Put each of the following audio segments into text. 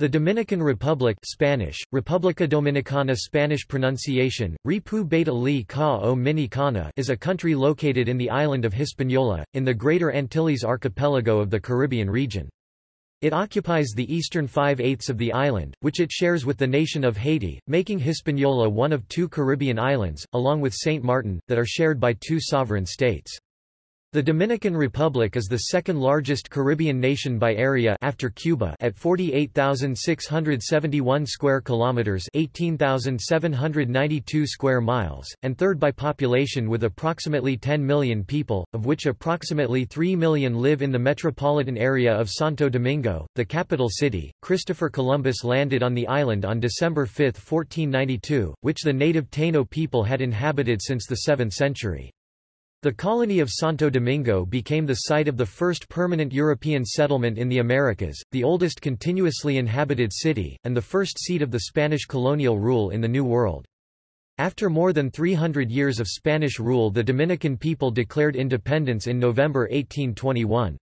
The Dominican Republic Spanish, República Dominicana Spanish pronunciation, Ripu Beta Li Ka o Minicana is a country located in the island of Hispaniola, in the Greater Antilles archipelago of the Caribbean region. It occupies the eastern five-eighths of the island, which it shares with the nation of Haiti, making Hispaniola one of two Caribbean islands, along with Saint Martin, that are shared by two sovereign states. The Dominican Republic is the second largest Caribbean nation by area after Cuba at 48,671 square kilometers, 18,792 square miles, and third by population with approximately 10 million people, of which approximately 3 million live in the metropolitan area of Santo Domingo, the capital city. Christopher Columbus landed on the island on December 5, 1492, which the native Taino people had inhabited since the 7th century. The colony of Santo Domingo became the site of the first permanent European settlement in the Americas, the oldest continuously inhabited city, and the first seat of the Spanish colonial rule in the New World. After more than 300 years of Spanish rule the Dominican people declared independence in November 1821.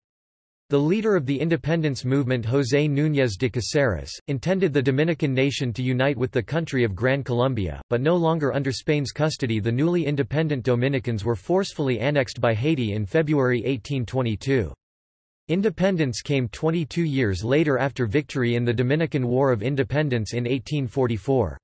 The leader of the independence movement José Núñez de Caceres, intended the Dominican nation to unite with the country of Gran Colombia, but no longer under Spain's custody the newly independent Dominicans were forcefully annexed by Haiti in February 1822. Independence came 22 years later after victory in the Dominican War of Independence in 1844.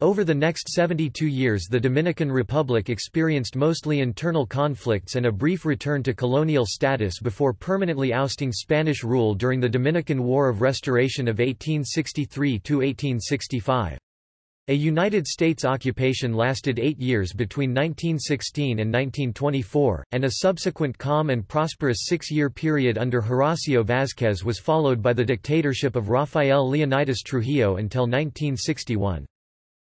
Over the next 72 years the Dominican Republic experienced mostly internal conflicts and a brief return to colonial status before permanently ousting Spanish rule during the Dominican War of Restoration of 1863–1865. A United States occupation lasted eight years between 1916 and 1924, and a subsequent calm and prosperous six-year period under Horacio Vázquez was followed by the dictatorship of Rafael Leonidas Trujillo until 1961.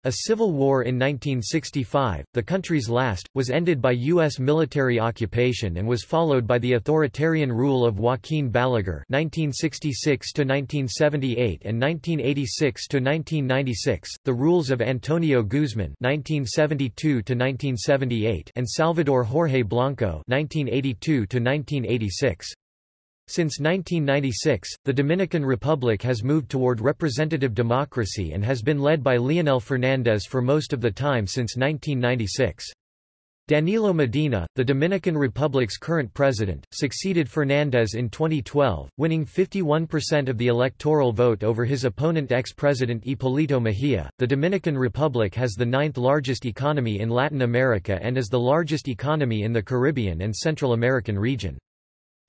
A civil war in 1965, the country's last, was ended by U.S. military occupation and was followed by the authoritarian rule of Joaquín Balaguer (1966–1978 and 1986–1996), the rules of Antonio Guzman (1972–1978) and Salvador Jorge Blanco (1982–1986). Since 1996, the Dominican Republic has moved toward representative democracy and has been led by Leonel Fernández for most of the time since 1996. Danilo Medina, the Dominican Republic's current president, succeeded Fernandez in 2012, winning 51% of the electoral vote over his opponent ex-president Hipólito Mejía. The Dominican Republic has the ninth largest economy in Latin America and is the largest economy in the Caribbean and Central American region.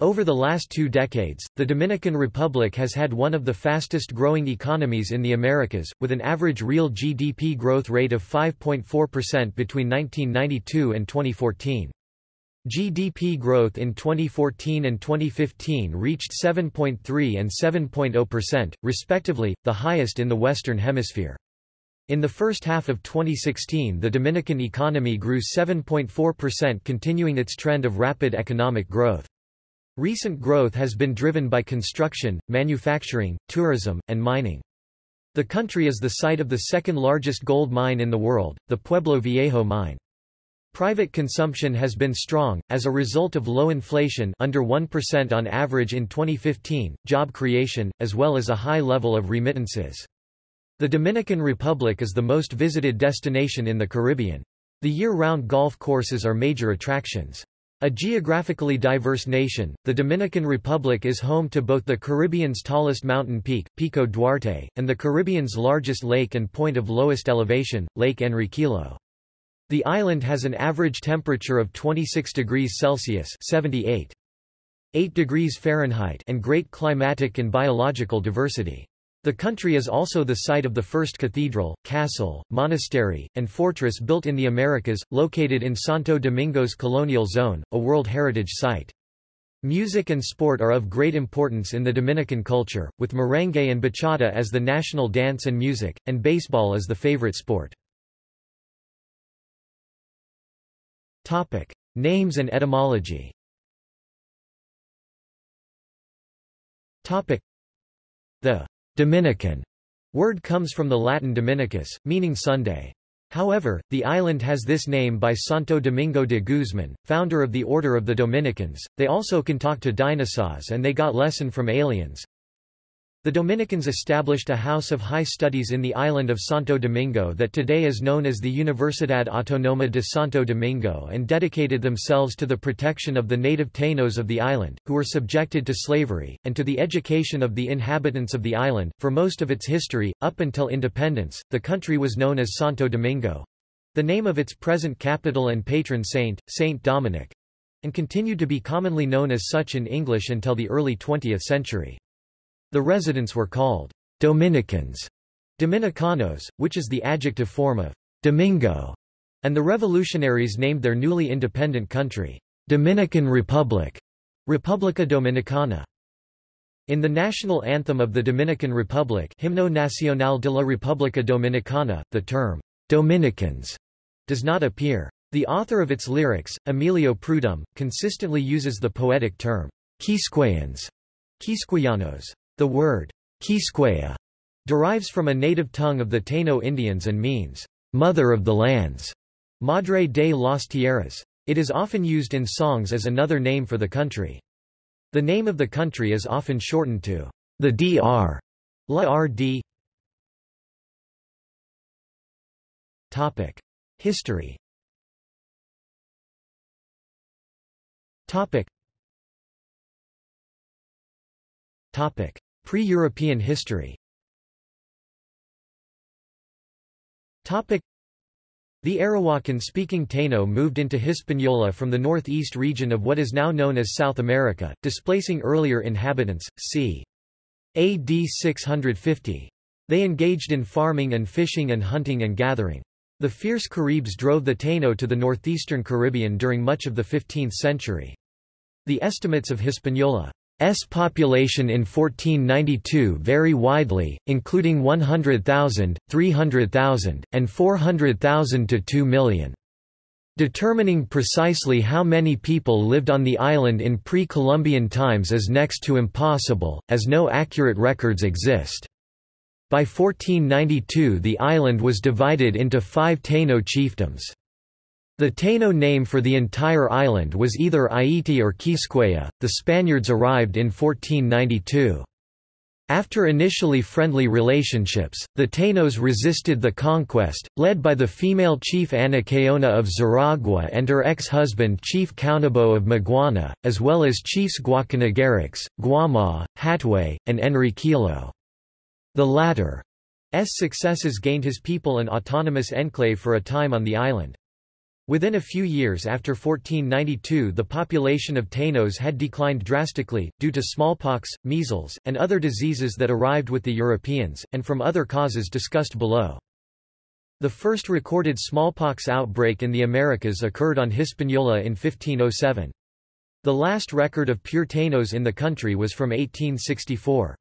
Over the last two decades, the Dominican Republic has had one of the fastest growing economies in the Americas, with an average real GDP growth rate of 5.4% between 1992 and 2014. GDP growth in 2014 and 2015 reached 7.3 and 7.0%, respectively, the highest in the Western Hemisphere. In the first half of 2016 the Dominican economy grew 7.4% continuing its trend of rapid economic growth. Recent growth has been driven by construction, manufacturing, tourism, and mining. The country is the site of the second largest gold mine in the world, the Pueblo Viejo mine. Private consumption has been strong, as a result of low inflation under 1% on average in 2015, job creation, as well as a high level of remittances. The Dominican Republic is the most visited destination in the Caribbean. The year-round golf courses are major attractions. A geographically diverse nation, the Dominican Republic is home to both the Caribbean's tallest mountain peak, Pico Duarte, and the Caribbean's largest lake and point of lowest elevation, Lake Enriquillo. The island has an average temperature of 26 degrees Celsius 78. 8 degrees Fahrenheit and great climatic and biological diversity. The country is also the site of the first cathedral, castle, monastery, and fortress built in the Americas, located in Santo Domingo's colonial zone, a World Heritage Site. Music and sport are of great importance in the Dominican culture, with merengue and bachata as the national dance and music, and baseball as the favorite sport. Topic. Names and etymology Topic. The Dominican word comes from the Latin Dominicus, meaning Sunday. However, the island has this name by Santo Domingo de Guzman, founder of the Order of the Dominicans. They also can talk to dinosaurs and they got lesson from aliens. The Dominicans established a house of high studies in the island of Santo Domingo that today is known as the Universidad Autónoma de Santo Domingo and dedicated themselves to the protection of the native Tainos of the island, who were subjected to slavery, and to the education of the inhabitants of the island. For most of its history, up until independence, the country was known as Santo Domingo the name of its present capital and patron saint, Saint Dominic and continued to be commonly known as such in English until the early 20th century. The residents were called Dominicans, Dominicanos, which is the adjective form of Domingo, and the revolutionaries named their newly independent country Dominican Republic, República Dominicana. In the national anthem of the Dominican Republic Himno Nacional de la República Dominicana, the term Dominicans does not appear. The author of its lyrics, Emilio Prudhomme, consistently uses the poetic term Quisqueyans, Quisqueyanos. The word Quisqueya derives from a native tongue of the Taino Indians and means, mother of the lands, Madre de las Tierras. It is often used in songs as another name for the country. The name of the country is often shortened to the DR, La RD. Topic: History. Topic. Topic: Pre-European history The Arawakan-speaking Taino moved into Hispaniola from the northeast region of what is now known as South America, displacing earlier inhabitants, c. AD 650. They engaged in farming and fishing and hunting and gathering. The fierce Caribs drove the Taino to the northeastern Caribbean during much of the 15th century. The estimates of Hispaniola S population in 1492 vary widely, including 100,000, 300,000, and 400,000 to 2 million. Determining precisely how many people lived on the island in pre-Columbian times is next to impossible, as no accurate records exist. By 1492 the island was divided into five Taino chiefdoms. The Taino name for the entire island was either Aiti or Quisqueya. The Spaniards arrived in 1492. After initially friendly relationships, the Tainos resisted the conquest, led by the female chief Anacaona of Zaragoza and her ex-husband Chief Caonabo of Maguana, as well as chiefs Guacanagarix, Guama, Hatuey, and Enriquillo. The latter's successes gained his people an autonomous enclave for a time on the island. Within a few years after 1492 the population of Tainos had declined drastically, due to smallpox, measles, and other diseases that arrived with the Europeans, and from other causes discussed below. The first recorded smallpox outbreak in the Americas occurred on Hispaniola in 1507. The last record of pure Tainos in the country was from 1864.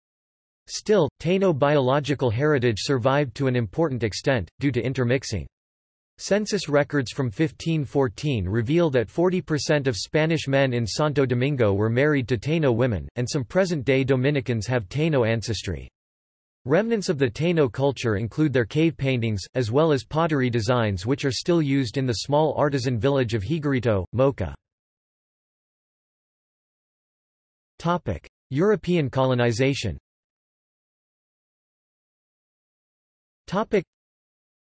Still, Taino biological heritage survived to an important extent, due to intermixing. Census records from 1514 reveal that 40% of Spanish men in Santo Domingo were married to Taino women, and some present-day Dominicans have Taino ancestry. Remnants of the Taino culture include their cave paintings, as well as pottery designs which are still used in the small artisan village of Higuerito, Moca. European colonization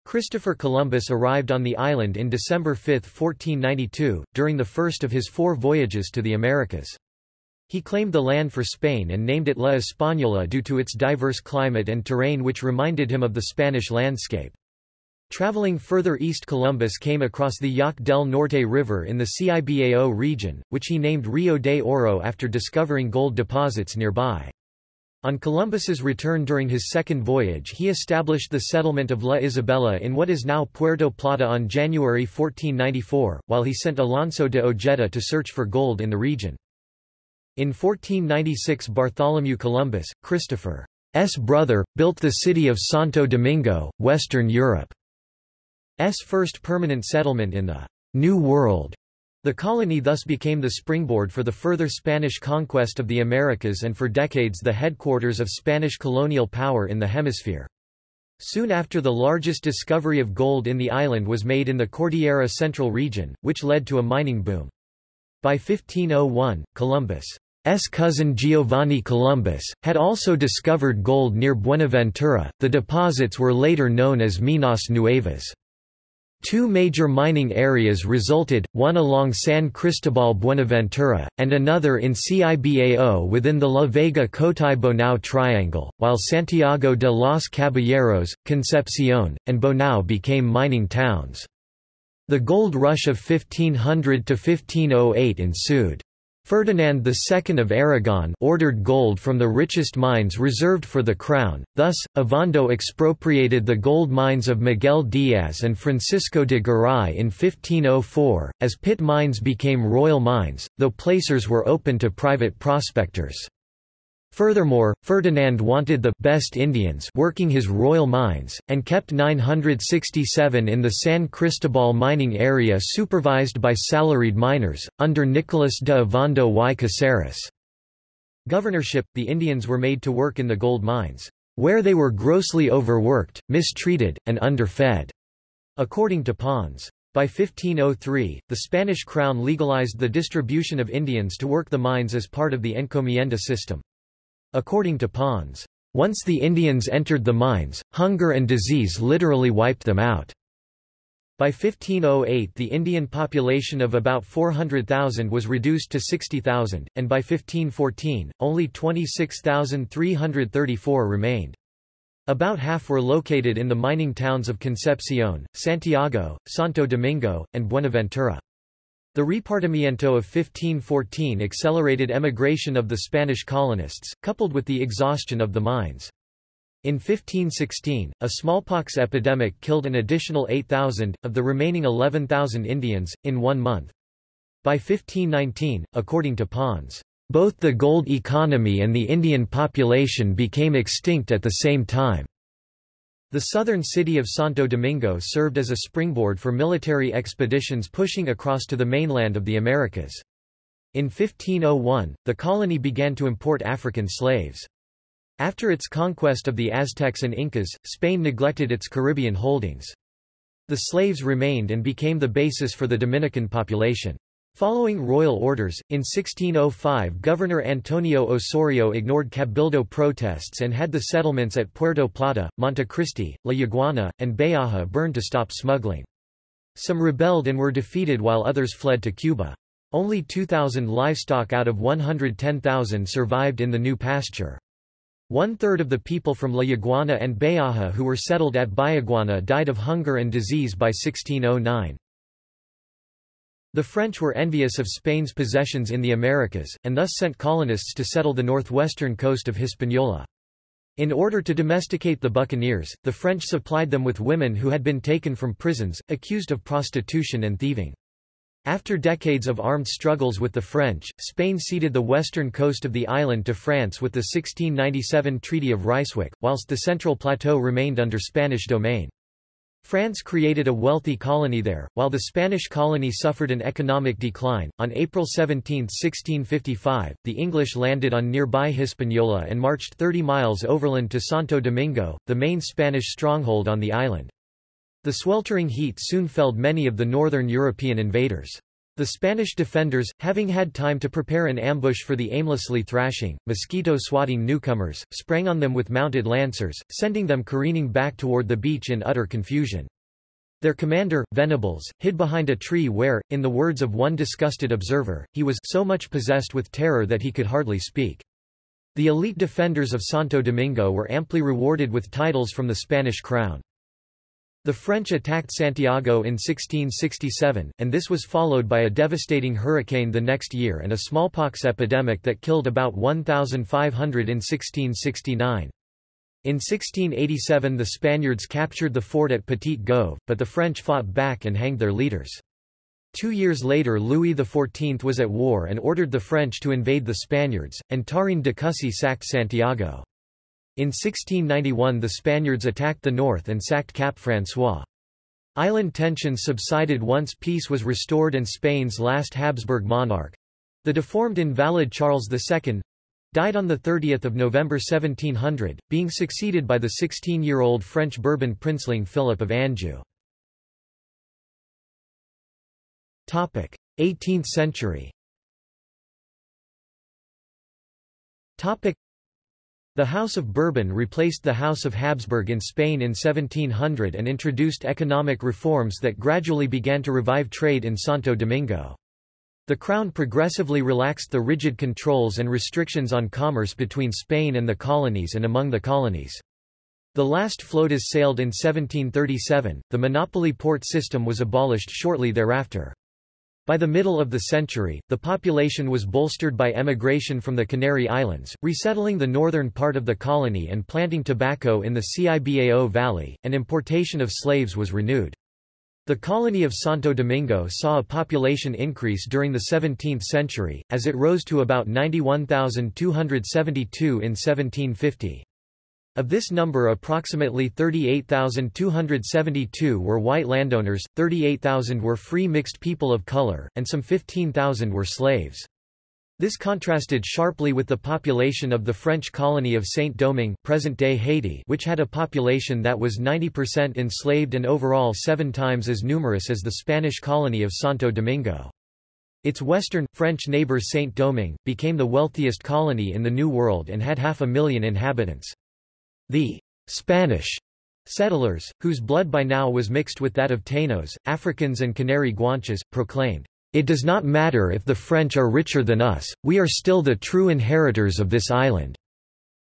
Christopher Columbus arrived on the island in December 5, 1492, during the first of his four voyages to the Americas. He claimed the land for Spain and named it La Española due to its diverse climate and terrain which reminded him of the Spanish landscape. Traveling further east Columbus came across the Yaque del Norte River in the Cibao region, which he named Rio de Oro after discovering gold deposits nearby. On Columbus's return during his second voyage he established the settlement of La Isabela in what is now Puerto Plata on January 1494, while he sent Alonso de Ojeda to search for gold in the region. In 1496 Bartholomew Columbus, Christopher's brother, built the city of Santo Domingo, Western Europe's first permanent settlement in the New World. The colony thus became the springboard for the further Spanish conquest of the Americas and for decades the headquarters of Spanish colonial power in the hemisphere. Soon after the largest discovery of gold in the island was made in the Cordillera Central region, which led to a mining boom. By 1501, Columbus' cousin Giovanni Columbus, had also discovered gold near Buenaventura. The deposits were later known as Minas Nuevas. Two major mining areas resulted, one along San Cristobal Buenaventura, and another in Cibao within the La Vega Cotuí Bonao Triangle, while Santiago de los Caballeros, Concepcion, and Bonao became mining towns. The gold rush of 1500 to 1508 ensued. Ferdinand II of Aragon ordered gold from the richest mines reserved for the crown, thus, Ovando expropriated the gold mines of Miguel Diaz and Francisco de Garay in 1504, as pit mines became royal mines, though placers were open to private prospectors. Furthermore, Ferdinand wanted the best Indians working his royal mines, and kept 967 in the San Cristobal mining area supervised by salaried miners, under Nicolas de Ovando y Caceres. Governorship, the Indians were made to work in the gold mines, where they were grossly overworked, mistreated, and underfed, according to Pons. By 1503, the Spanish crown legalized the distribution of Indians to work the mines as part of the encomienda system. According to Pons, once the Indians entered the mines, hunger and disease literally wiped them out. By 1508 the Indian population of about 400,000 was reduced to 60,000, and by 1514, only 26,334 remained. About half were located in the mining towns of Concepcion, Santiago, Santo Domingo, and Buenaventura. The repartimiento of 1514 accelerated emigration of the Spanish colonists, coupled with the exhaustion of the mines. In 1516, a smallpox epidemic killed an additional 8,000, of the remaining 11,000 Indians, in one month. By 1519, according to Pons, both the gold economy and the Indian population became extinct at the same time. The southern city of Santo Domingo served as a springboard for military expeditions pushing across to the mainland of the Americas. In 1501, the colony began to import African slaves. After its conquest of the Aztecs and Incas, Spain neglected its Caribbean holdings. The slaves remained and became the basis for the Dominican population. Following royal orders, in 1605 Governor Antonio Osorio ignored Cabildo protests and had the settlements at Puerto Plata, Montecristi, La Yaguana, and Bayaja burned to stop smuggling. Some rebelled and were defeated while others fled to Cuba. Only 2,000 livestock out of 110,000 survived in the new pasture. One-third of the people from La Yaguana and Bayaja who were settled at Bayaguana died of hunger and disease by 1609. The French were envious of Spain's possessions in the Americas, and thus sent colonists to settle the northwestern coast of Hispaniola. In order to domesticate the buccaneers, the French supplied them with women who had been taken from prisons, accused of prostitution and thieving. After decades of armed struggles with the French, Spain ceded the western coast of the island to France with the 1697 Treaty of Ryswick, whilst the central plateau remained under Spanish domain. France created a wealthy colony there, while the Spanish colony suffered an economic decline. On April 17, 1655, the English landed on nearby Hispaniola and marched 30 miles overland to Santo Domingo, the main Spanish stronghold on the island. The sweltering heat soon felled many of the northern European invaders. The Spanish defenders, having had time to prepare an ambush for the aimlessly thrashing, mosquito-swatting newcomers, sprang on them with mounted lancers, sending them careening back toward the beach in utter confusion. Their commander, Venables, hid behind a tree where, in the words of one disgusted observer, he was so much possessed with terror that he could hardly speak. The elite defenders of Santo Domingo were amply rewarded with titles from the Spanish crown. The French attacked Santiago in 1667, and this was followed by a devastating hurricane the next year and a smallpox epidemic that killed about 1,500 in 1669. In 1687 the Spaniards captured the fort at Petit-Goâve, but the French fought back and hanged their leaders. Two years later Louis XIV was at war and ordered the French to invade the Spaniards, and Tarin de Cussy sacked Santiago. In 1691 the Spaniards attacked the north and sacked Cap François. Island tensions subsided once peace was restored and Spain's last Habsburg monarch—the deformed invalid Charles II, died on 30 November 1700, being succeeded by the 16-year-old French Bourbon princeling Philip of Anjou. 18th century The House of Bourbon replaced the House of Habsburg in Spain in 1700 and introduced economic reforms that gradually began to revive trade in Santo Domingo. The Crown progressively relaxed the rigid controls and restrictions on commerce between Spain and the colonies and among the colonies. The last flotas sailed in 1737, the monopoly port system was abolished shortly thereafter. By the middle of the century, the population was bolstered by emigration from the Canary Islands, resettling the northern part of the colony and planting tobacco in the Cibao Valley, and importation of slaves was renewed. The colony of Santo Domingo saw a population increase during the 17th century, as it rose to about 91,272 in 1750. Of this number approximately 38,272 were white landowners, 38,000 were free mixed people of color, and some 15,000 were slaves. This contrasted sharply with the population of the French colony of Saint-Domingue present-day Haiti which had a population that was 90% enslaved and overall seven times as numerous as the Spanish colony of Santo Domingo. Its western, French neighbor Saint-Domingue, became the wealthiest colony in the New World and had half a million inhabitants. The Spanish settlers, whose blood by now was mixed with that of Tainos, Africans and Canary Guanches, proclaimed, It does not matter if the French are richer than us, we are still the true inheritors of this island.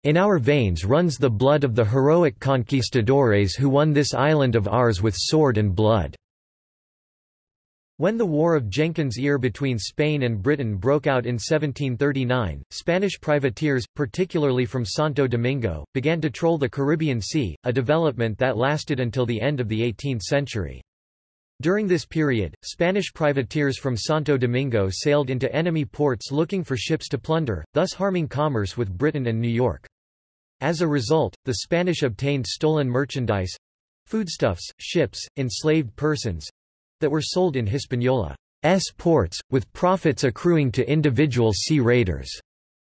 In our veins runs the blood of the heroic conquistadores who won this island of ours with sword and blood. When the War of Jenkins' Ear between Spain and Britain broke out in 1739, Spanish privateers, particularly from Santo Domingo, began to troll the Caribbean Sea, a development that lasted until the end of the 18th century. During this period, Spanish privateers from Santo Domingo sailed into enemy ports looking for ships to plunder, thus harming commerce with Britain and New York. As a result, the Spanish obtained stolen merchandise—foodstuffs, ships, enslaved persons, that were sold in Hispaniola's ports, with profits accruing to individual sea raiders.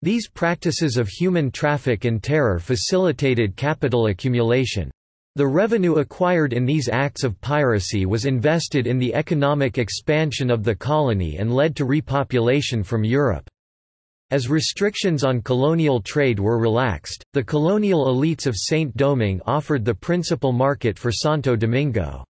These practices of human traffic and terror facilitated capital accumulation. The revenue acquired in these acts of piracy was invested in the economic expansion of the colony and led to repopulation from Europe. As restrictions on colonial trade were relaxed, the colonial elites of Saint-Domingue offered the principal market for Santo Domingo.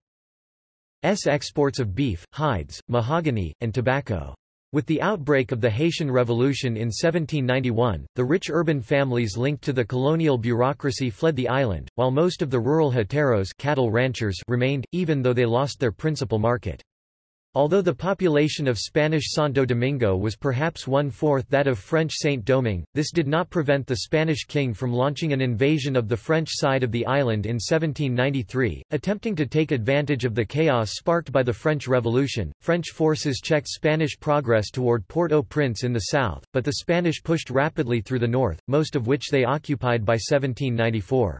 S exports of beef, hides, mahogany, and tobacco. With the outbreak of the Haitian Revolution in 1791, the rich urban families linked to the colonial bureaucracy fled the island, while most of the rural hateros cattle ranchers remained, even though they lost their principal market. Although the population of Spanish Santo Domingo was perhaps one-fourth that of French Saint-Domingue, this did not prevent the Spanish king from launching an invasion of the French side of the island in 1793, attempting to take advantage of the chaos sparked by the French Revolution. French forces checked Spanish progress toward Port-au-Prince in the south, but the Spanish pushed rapidly through the north, most of which they occupied by 1794.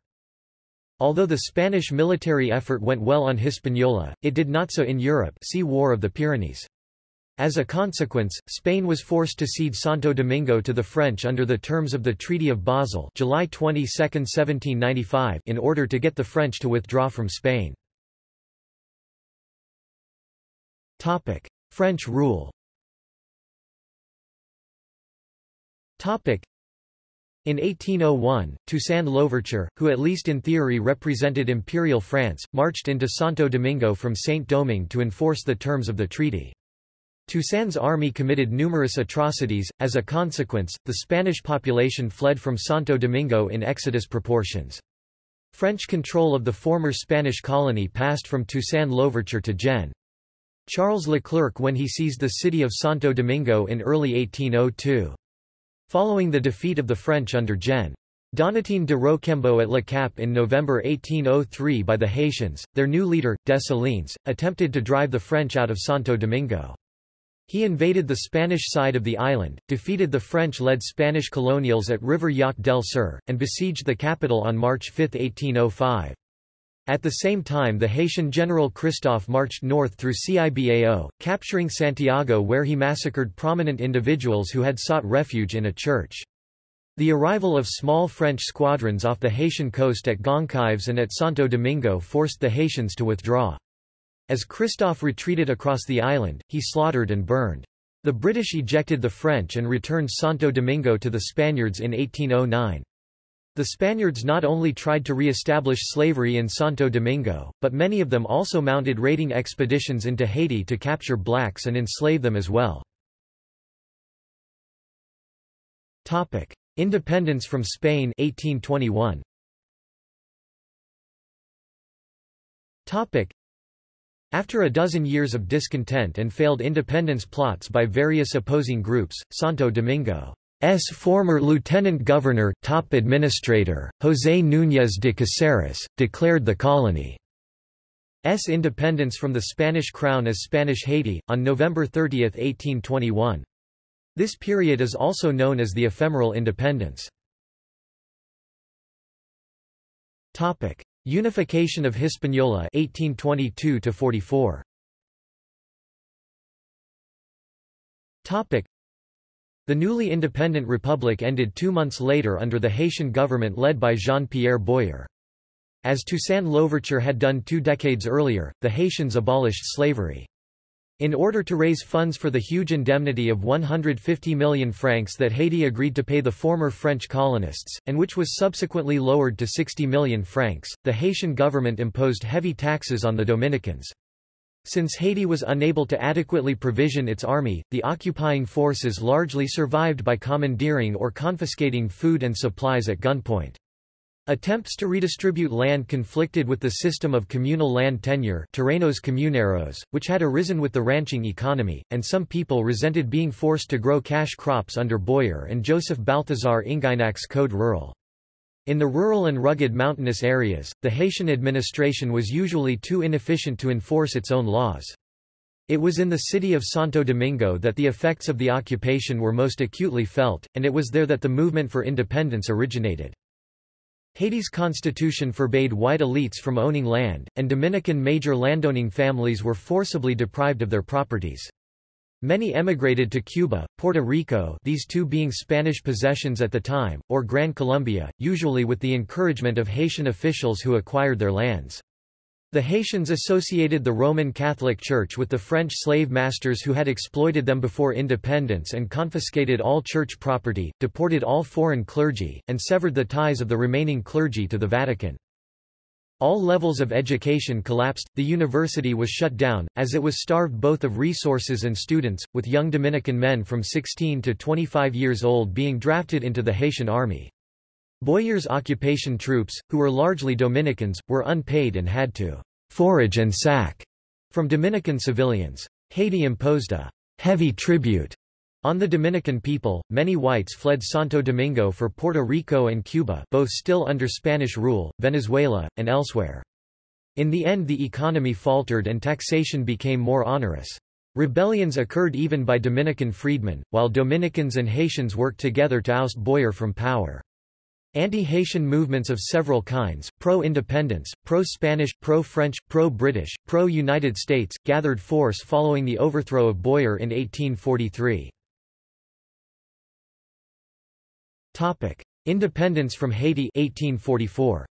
Although the Spanish military effort went well on Hispaniola, it did not so in Europe see War of the Pyrenees. As a consequence, Spain was forced to cede Santo Domingo to the French under the terms of the Treaty of Basel July 22, 1795 in order to get the French to withdraw from Spain. French rule in 1801, Toussaint Louverture, who at least in theory represented Imperial France, marched into Santo Domingo from Saint-Domingue to enforce the terms of the treaty. Toussaint's army committed numerous atrocities, as a consequence, the Spanish population fled from Santo Domingo in exodus proportions. French control of the former Spanish colony passed from Toussaint Louverture to Gen. Charles Leclerc when he seized the city of Santo Domingo in early 1802. Following the defeat of the French under Gen. Donatien de Rochambeau at Le Cap in November 1803 by the Haitians, their new leader, Dessalines, attempted to drive the French out of Santo Domingo. He invaded the Spanish side of the island, defeated the French-led Spanish colonials at River Yaque del Sur, and besieged the capital on March 5, 1805. At the same time the Haitian general Christophe marched north through Cibao, capturing Santiago where he massacred prominent individuals who had sought refuge in a church. The arrival of small French squadrons off the Haitian coast at Goncalves and at Santo Domingo forced the Haitians to withdraw. As Christophe retreated across the island, he slaughtered and burned. The British ejected the French and returned Santo Domingo to the Spaniards in 1809. The Spaniards not only tried to re-establish slavery in Santo Domingo, but many of them also mounted raiding expeditions into Haiti to capture blacks and enslave them as well. Independence from Spain 1821. After a dozen years of discontent and failed independence plots by various opposing groups, Santo Domingo's former lieutenant governor, top administrator, José Núñez de Caceres, declared the colony's independence from the Spanish crown as Spanish Haiti, on November 30, 1821. This period is also known as the ephemeral independence. Unification of Hispaniola 1822 44 Topic The newly independent republic ended 2 months later under the Haitian government led by Jean-Pierre Boyer. As Toussaint Louverture had done 2 decades earlier, the Haitians abolished slavery. In order to raise funds for the huge indemnity of 150 million francs that Haiti agreed to pay the former French colonists, and which was subsequently lowered to 60 million francs, the Haitian government imposed heavy taxes on the Dominicans. Since Haiti was unable to adequately provision its army, the occupying forces largely survived by commandeering or confiscating food and supplies at gunpoint. Attempts to redistribute land conflicted with the system of communal land tenure terrenos comuneros, which had arisen with the ranching economy, and some people resented being forced to grow cash crops under Boyer and Joseph Balthazar Inginac's Code Rural. In the rural and rugged mountainous areas, the Haitian administration was usually too inefficient to enforce its own laws. It was in the city of Santo Domingo that the effects of the occupation were most acutely felt, and it was there that the movement for independence originated. Haiti's constitution forbade white elites from owning land, and Dominican major landowning families were forcibly deprived of their properties. Many emigrated to Cuba, Puerto Rico these two being Spanish possessions at the time, or Gran Colombia, usually with the encouragement of Haitian officials who acquired their lands. The Haitians associated the Roman Catholic Church with the French slave masters who had exploited them before independence and confiscated all church property, deported all foreign clergy, and severed the ties of the remaining clergy to the Vatican. All levels of education collapsed, the university was shut down, as it was starved both of resources and students, with young Dominican men from 16 to 25 years old being drafted into the Haitian army. Boyer's occupation troops, who were largely Dominicans, were unpaid and had to forage and sack from Dominican civilians. Haiti imposed a heavy tribute on the Dominican people. Many whites fled Santo Domingo for Puerto Rico and Cuba, both still under Spanish rule, Venezuela, and elsewhere. In the end the economy faltered and taxation became more onerous. Rebellions occurred even by Dominican freedmen, while Dominicans and Haitians worked together to oust Boyer from power. Anti-Haitian movements of several kinds, pro-independence, pro-Spanish, pro-French, pro-British, pro-United States, gathered force following the overthrow of Boyer in 1843. Independence from Haiti 1844.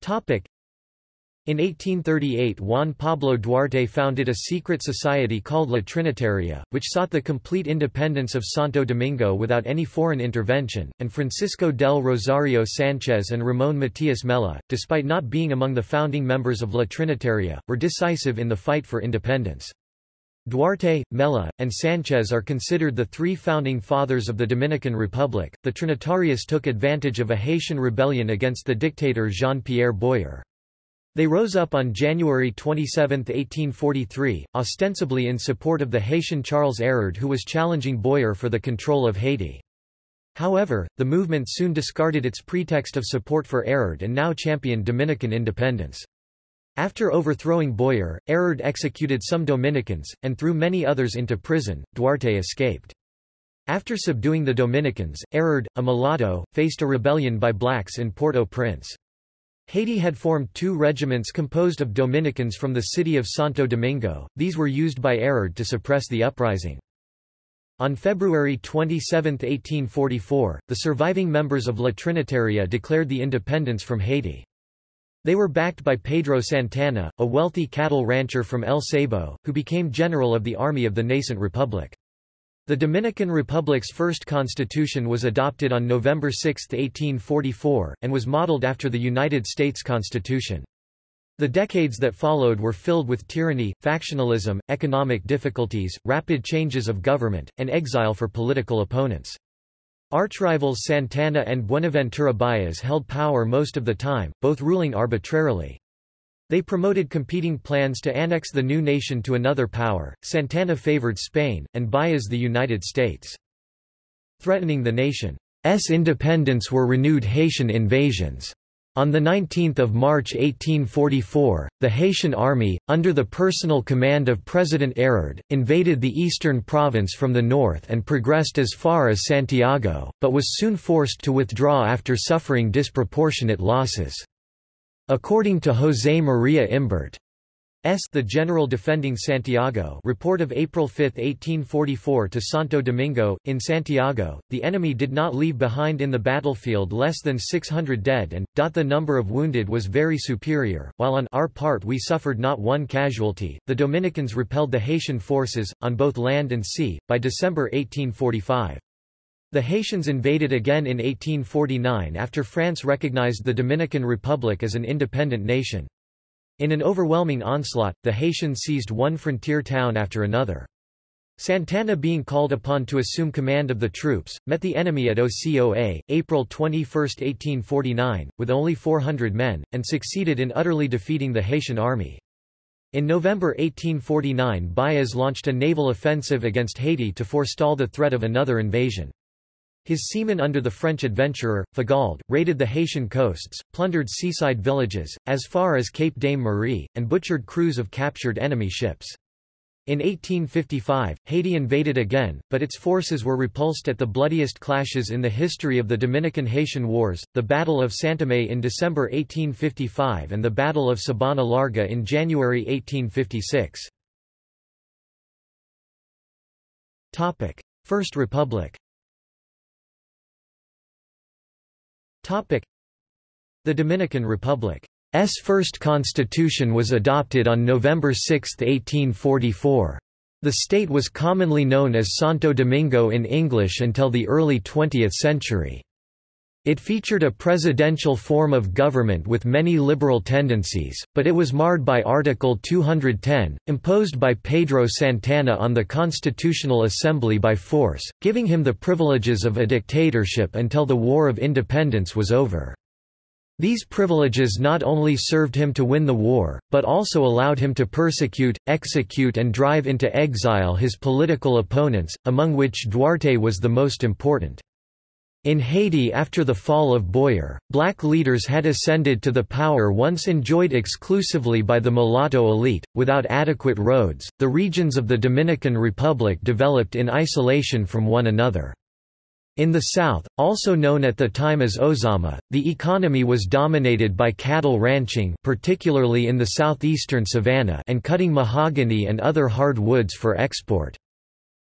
Topic: In 1838 Juan Pablo Duarte founded a secret society called La Trinitaria, which sought the complete independence of Santo Domingo without any foreign intervention, and Francisco del Rosario Sanchez and Ramón Matías Mella, despite not being among the founding members of La Trinitaria, were decisive in the fight for independence. Duarte, Mella, and Sanchez are considered the three founding fathers of the Dominican Republic. The Trinitarios took advantage of a Haitian rebellion against the dictator Jean-Pierre Boyer. They rose up on January 27, 1843, ostensibly in support of the Haitian Charles Erard who was challenging Boyer for the control of Haiti. However, the movement soon discarded its pretext of support for Erard and now championed Dominican independence. After overthrowing Boyer, Erard executed some Dominicans, and threw many others into prison. Duarte escaped. After subduing the Dominicans, Erard, a mulatto, faced a rebellion by blacks in Port-au-Prince. Haiti had formed two regiments composed of Dominicans from the city of Santo Domingo, these were used by Erard to suppress the uprising. On February 27, 1844, the surviving members of La Trinitaria declared the independence from Haiti. They were backed by Pedro Santana, a wealthy cattle rancher from El Seibo, who became general of the army of the nascent republic. The Dominican Republic's first constitution was adopted on November 6, 1844, and was modeled after the United States Constitution. The decades that followed were filled with tyranny, factionalism, economic difficulties, rapid changes of government, and exile for political opponents. Archrivals Santana and Buenaventura Baez held power most of the time, both ruling arbitrarily. They promoted competing plans to annex the new nation to another power. Santana favored Spain, and Baez the United States. Threatening the nation's independence were renewed Haitian invasions. On 19 March 1844, the Haitian army, under the personal command of President Erard, invaded the eastern province from the north and progressed as far as Santiago, but was soon forced to withdraw after suffering disproportionate losses. According to José María Imbert, S. The General Defending Santiago report of April 5, 1844 to Santo Domingo, in Santiago, the enemy did not leave behind in the battlefield less than 600 dead and, the number of wounded was very superior, while on our part we suffered not one casualty. The Dominicans repelled the Haitian forces, on both land and sea, by December 1845. The Haitians invaded again in 1849 after France recognized the Dominican Republic as an independent nation. In an overwhelming onslaught, the Haitians seized one frontier town after another. Santana being called upon to assume command of the troops, met the enemy at Ocoa, April 21, 1849, with only 400 men, and succeeded in utterly defeating the Haitian army. In November 1849 Baez launched a naval offensive against Haiti to forestall the threat of another invasion. His seamen under the French adventurer, Fagalde, raided the Haitian coasts, plundered seaside villages, as far as Cape Dame Marie, and butchered crews of captured enemy ships. In 1855, Haiti invaded again, but its forces were repulsed at the bloodiest clashes in the history of the Dominican-Haitian Wars, the Battle of Santome in December 1855 and the Battle of Sabana Larga in January 1856. First Republic The Dominican Republic's first constitution was adopted on November 6, 1844. The state was commonly known as Santo Domingo in English until the early 20th century. It featured a presidential form of government with many liberal tendencies, but it was marred by Article 210, imposed by Pedro Santana on the Constitutional Assembly by force, giving him the privileges of a dictatorship until the War of Independence was over. These privileges not only served him to win the war, but also allowed him to persecute, execute and drive into exile his political opponents, among which Duarte was the most important. In Haiti after the fall of Boyer, black leaders had ascended to the power once enjoyed exclusively by the mulatto elite. Without adequate roads, the regions of the Dominican Republic developed in isolation from one another. In the south, also known at the time as Ozama, the economy was dominated by cattle ranching particularly in the southeastern savanna and cutting mahogany and other hard woods for export.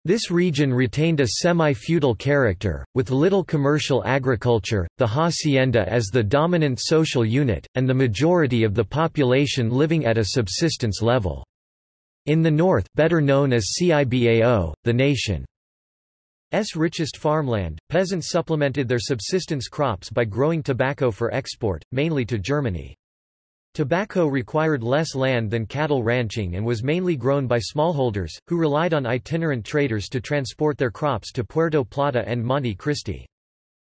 This region retained a semi-feudal character, with little commercial agriculture, the hacienda as the dominant social unit, and the majority of the population living at a subsistence level. In the north better known as Cibao, the nation's richest farmland, peasants supplemented their subsistence crops by growing tobacco for export, mainly to Germany. Tobacco required less land than cattle ranching and was mainly grown by smallholders, who relied on itinerant traders to transport their crops to Puerto Plata and Monte Cristi.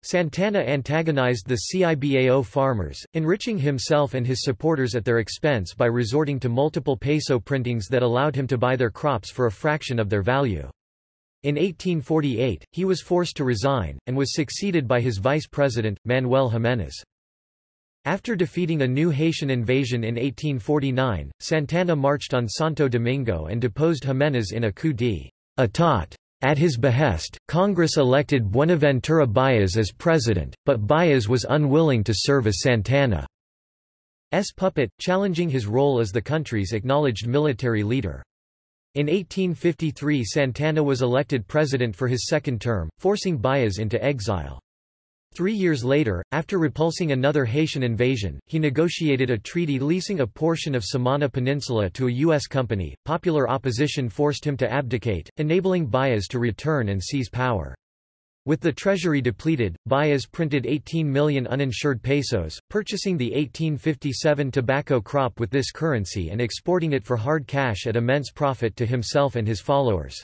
Santana antagonized the Cibao farmers, enriching himself and his supporters at their expense by resorting to multiple peso printings that allowed him to buy their crops for a fraction of their value. In 1848, he was forced to resign, and was succeeded by his vice president, Manuel Jiménez. After defeating a new Haitian invasion in 1849, Santana marched on Santo Domingo and deposed Jiménez in a coup d'état. At his behest, Congress elected Buenaventura Baez as president, but Baez was unwilling to serve as Santana's puppet, challenging his role as the country's acknowledged military leader. In 1853 Santana was elected president for his second term, forcing Baez into exile. Three years later, after repulsing another Haitian invasion, he negotiated a treaty leasing a portion of Samana Peninsula to a U.S. company. Popular opposition forced him to abdicate, enabling Baez to return and seize power. With the treasury depleted, Baez printed 18 million uninsured pesos, purchasing the 1857 tobacco crop with this currency and exporting it for hard cash at immense profit to himself and his followers.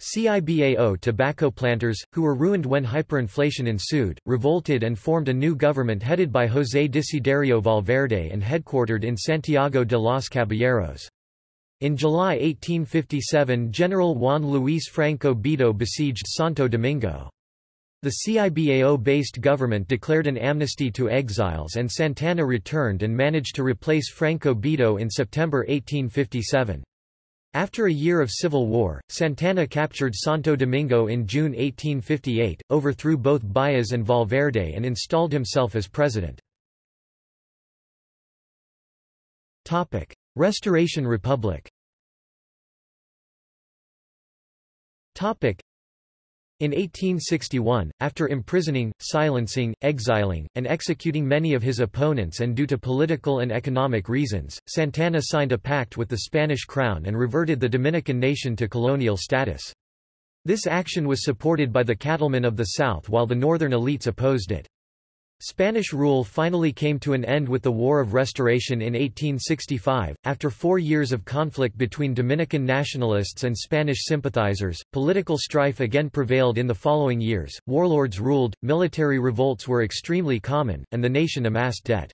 CIBAO tobacco planters, who were ruined when hyperinflation ensued, revolted and formed a new government headed by José Desiderio Valverde and headquartered in Santiago de los Caballeros. In July 1857 General Juan Luis Franco Bidó besieged Santo Domingo. The CIBAO-based government declared an amnesty to exiles and Santana returned and managed to replace Franco Bidó in September 1857. After a year of civil war, Santana captured Santo Domingo in June 1858, overthrew both Baez and Valverde and installed himself as president. Topic: Restoration Republic in 1861, after imprisoning, silencing, exiling, and executing many of his opponents and due to political and economic reasons, Santana signed a pact with the Spanish crown and reverted the Dominican nation to colonial status. This action was supported by the cattlemen of the South while the northern elites opposed it. Spanish rule finally came to an end with the War of Restoration in 1865. After four years of conflict between Dominican nationalists and Spanish sympathizers, political strife again prevailed in the following years, warlords ruled, military revolts were extremely common, and the nation amassed debt.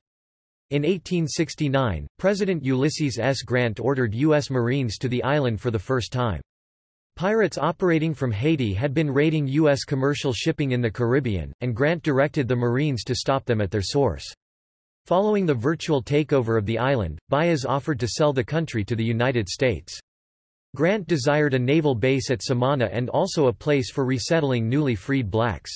In 1869, President Ulysses S. Grant ordered U.S. Marines to the island for the first time. Pirates operating from Haiti had been raiding U.S. commercial shipping in the Caribbean, and Grant directed the Marines to stop them at their source. Following the virtual takeover of the island, Baez offered to sell the country to the United States. Grant desired a naval base at Samana and also a place for resettling newly freed blacks.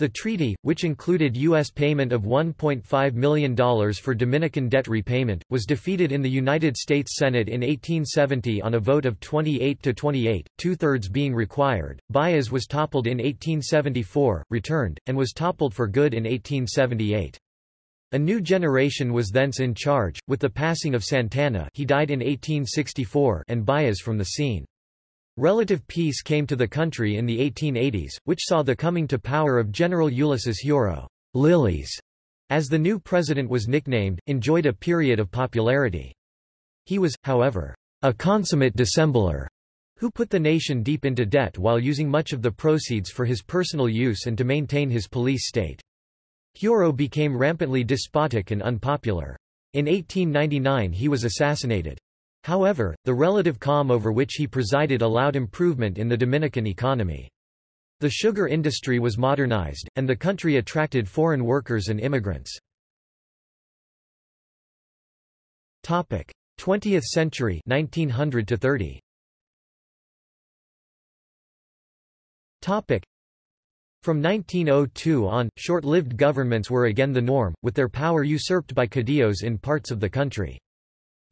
The treaty, which included U.S. payment of $1.5 million for Dominican debt repayment, was defeated in the United States Senate in 1870 on a vote of 28 to 28, two-thirds being required. Baez was toppled in 1874, returned, and was toppled for good in 1878. A new generation was thence in charge, with the passing of Santana he died in 1864 and Baez from the scene. Relative peace came to the country in the 1880s, which saw the coming to power of General Ulysses Heureaux, Lilís, as the new president was nicknamed, enjoyed a period of popularity. He was, however, a consummate dissembler, who put the nation deep into debt while using much of the proceeds for his personal use and to maintain his police state. Heureaux became rampantly despotic and unpopular. In 1899 he was assassinated. However, the relative calm over which he presided allowed improvement in the Dominican economy. The sugar industry was modernized, and the country attracted foreign workers and immigrants. 20th century 1900 to 30. From 1902 on, short-lived governments were again the norm, with their power usurped by caudillos in parts of the country.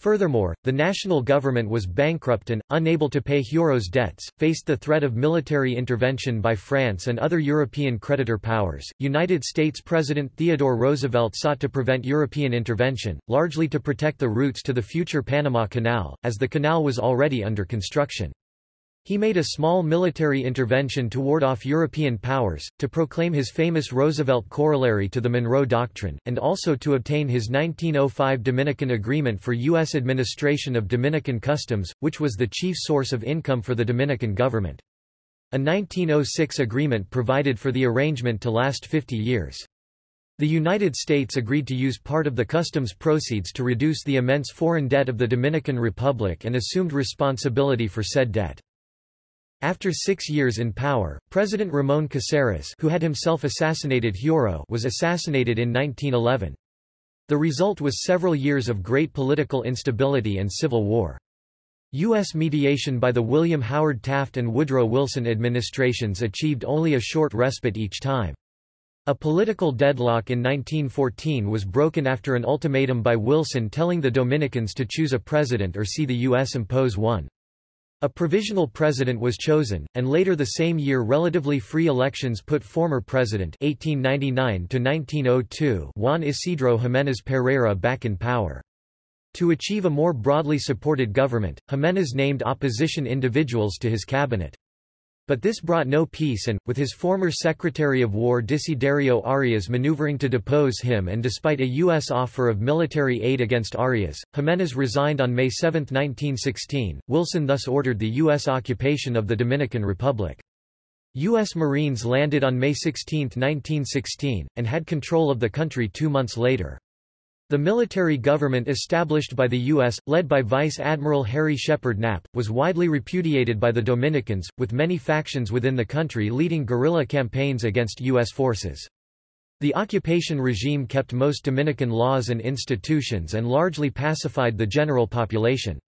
Furthermore, the national government was bankrupt and, unable to pay Heureaux's debts, faced the threat of military intervention by France and other European creditor powers. United States President Theodore Roosevelt sought to prevent European intervention, largely to protect the routes to the future Panama Canal, as the canal was already under construction. He made a small military intervention to ward off European powers, to proclaim his famous Roosevelt corollary to the Monroe Doctrine, and also to obtain his 1905 Dominican Agreement for U.S. administration of Dominican customs, which was the chief source of income for the Dominican government. A 1906 agreement provided for the arrangement to last 50 years. The United States agreed to use part of the customs proceeds to reduce the immense foreign debt of the Dominican Republic and assumed responsibility for said debt. After six years in power, President Ramon Caceres who had himself assassinated Heureaux was assassinated in 1911. The result was several years of great political instability and civil war. U.S. mediation by the William Howard Taft and Woodrow Wilson administrations achieved only a short respite each time. A political deadlock in 1914 was broken after an ultimatum by Wilson telling the Dominicans to choose a president or see the U.S. impose one. A provisional president was chosen, and later the same year relatively free elections put former president 1899 Juan Isidro Jiménez Pereira back in power. To achieve a more broadly supported government, Jiménez named opposition individuals to his cabinet. But this brought no peace and, with his former Secretary of War Desiderio Arias maneuvering to depose him and despite a U.S. offer of military aid against Arias, Jimenez resigned on May 7, 1916. Wilson thus ordered the U.S. occupation of the Dominican Republic. U.S. Marines landed on May 16, 1916, and had control of the country two months later. The military government established by the U.S., led by Vice Admiral Harry Shepard Knapp, was widely repudiated by the Dominicans, with many factions within the country leading guerrilla campaigns against U.S. forces. The occupation regime kept most Dominican laws and institutions and largely pacified the general population.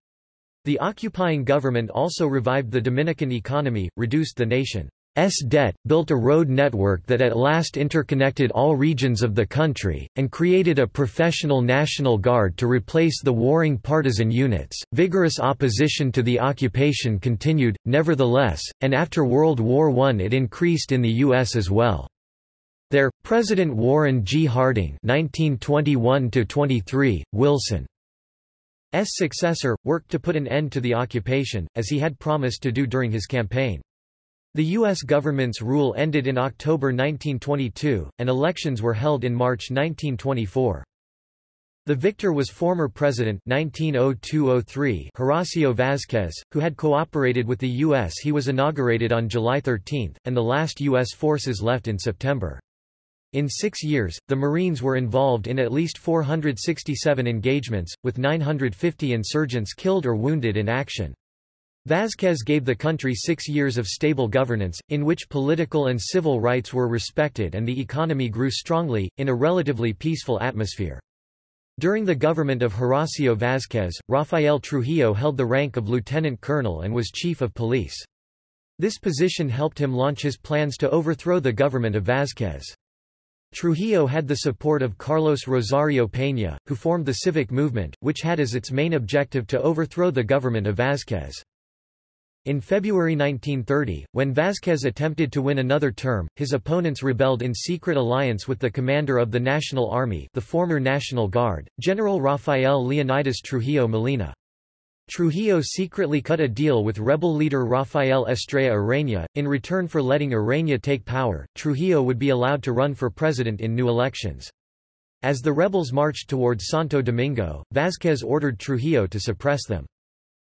The occupying government also revived the Dominican economy, reduced the nation S debt, built a road network that at last interconnected all regions of the country, and created a professional National Guard to replace the warring partisan units. Vigorous opposition to the occupation continued, nevertheless, and after World War I it increased in the U.S. as well. There, President Warren G. Harding 1921 Wilson's successor, worked to put an end to the occupation, as he had promised to do during his campaign. The U.S. government's rule ended in October 1922, and elections were held in March 1924. The victor was former President 1902-03 Horacio Vázquez, who had cooperated with the U.S. He was inaugurated on July 13, and the last U.S. forces left in September. In six years, the Marines were involved in at least 467 engagements, with 950 insurgents killed or wounded in action. Vázquez gave the country six years of stable governance, in which political and civil rights were respected and the economy grew strongly, in a relatively peaceful atmosphere. During the government of Horacio Vázquez, Rafael Trujillo held the rank of lieutenant colonel and was chief of police. This position helped him launch his plans to overthrow the government of Vázquez. Trujillo had the support of Carlos Rosario Peña, who formed the civic movement, which had as its main objective to overthrow the government of Vázquez. In February 1930, when Vázquez attempted to win another term, his opponents rebelled in secret alliance with the commander of the National Army the former National Guard, General Rafael Leonidas Trujillo Molina. Trujillo secretly cut a deal with rebel leader Rafael Estrella Ureña. In return for letting Ureña take power, Trujillo would be allowed to run for president in new elections. As the rebels marched toward Santo Domingo, Vázquez ordered Trujillo to suppress them.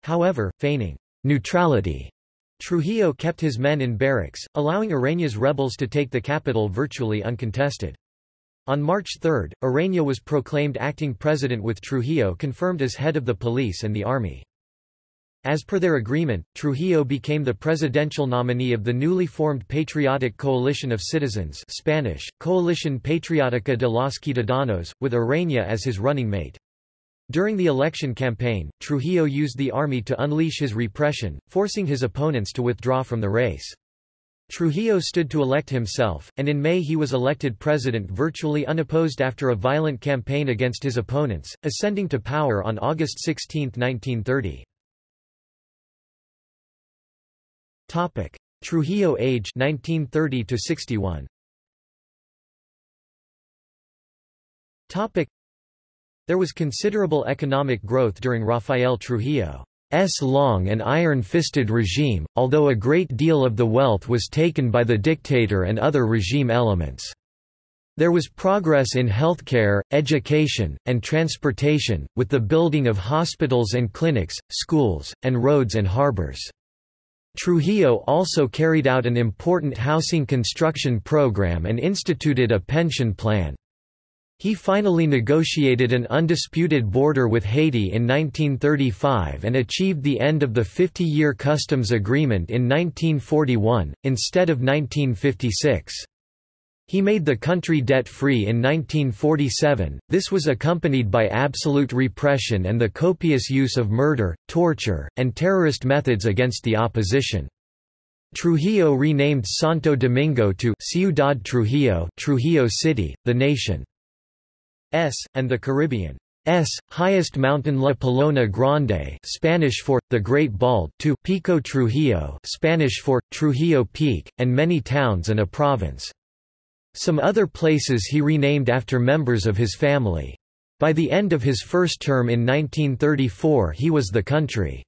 However, feigning neutrality. Trujillo kept his men in barracks, allowing Ureña's rebels to take the capital virtually uncontested. On March 3, Ureña was proclaimed acting president with Trujillo confirmed as head of the police and the army. As per their agreement, Trujillo became the presidential nominee of the newly formed Patriotic Coalition of Citizens Spanish, Coalition Patriótica de los Ciudadanos, with Ureña as his running mate. During the election campaign, Trujillo used the army to unleash his repression, forcing his opponents to withdraw from the race. Trujillo stood to elect himself, and in May he was elected president virtually unopposed after a violent campaign against his opponents, ascending to power on August 16, 1930. Trujillo age 1930 to 61. There was considerable economic growth during Rafael Trujillo's long and iron-fisted regime, although a great deal of the wealth was taken by the dictator and other regime elements. There was progress in healthcare, education, and transportation, with the building of hospitals and clinics, schools, and roads and harbors. Trujillo also carried out an important housing construction program and instituted a pension plan. He finally negotiated an undisputed border with Haiti in 1935 and achieved the end of the 50-year customs agreement in 1941, instead of 1956. He made the country debt-free in 1947, this was accompanied by absolute repression and the copious use of murder, torture, and terrorist methods against the opposition. Trujillo renamed Santo Domingo to Ciudad Trujillo, Trujillo City, the nation. S, and the Caribbean S, highest mountain La Pelona Grande Spanish for, the Great Bald to Pico Trujillo Spanish for, Trujillo Peak, and many towns and a province. Some other places he renamed after members of his family. By the end of his first term in 1934 he was the country's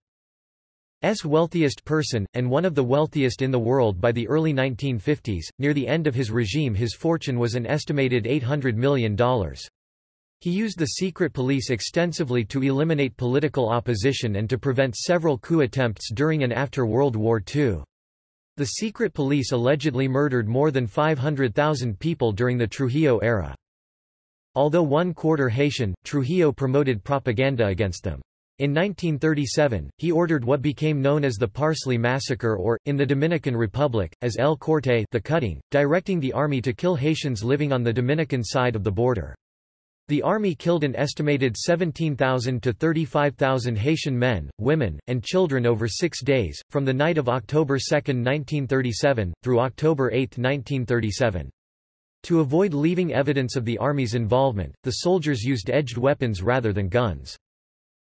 wealthiest person, and one of the wealthiest in the world by the early 1950s. Near the end of his regime his fortune was an estimated $800 million. He used the secret police extensively to eliminate political opposition and to prevent several coup attempts during and after World War II. The secret police allegedly murdered more than 500,000 people during the Trujillo era. Although one-quarter Haitian, Trujillo promoted propaganda against them. In 1937, he ordered what became known as the Parsley Massacre or, in the Dominican Republic, as El Corte the cutting, directing the army to kill Haitians living on the Dominican side of the border. The army killed an estimated 17,000 to 35,000 Haitian men, women, and children over six days, from the night of October 2, 1937, through October 8, 1937. To avoid leaving evidence of the army's involvement, the soldiers used edged weapons rather than guns.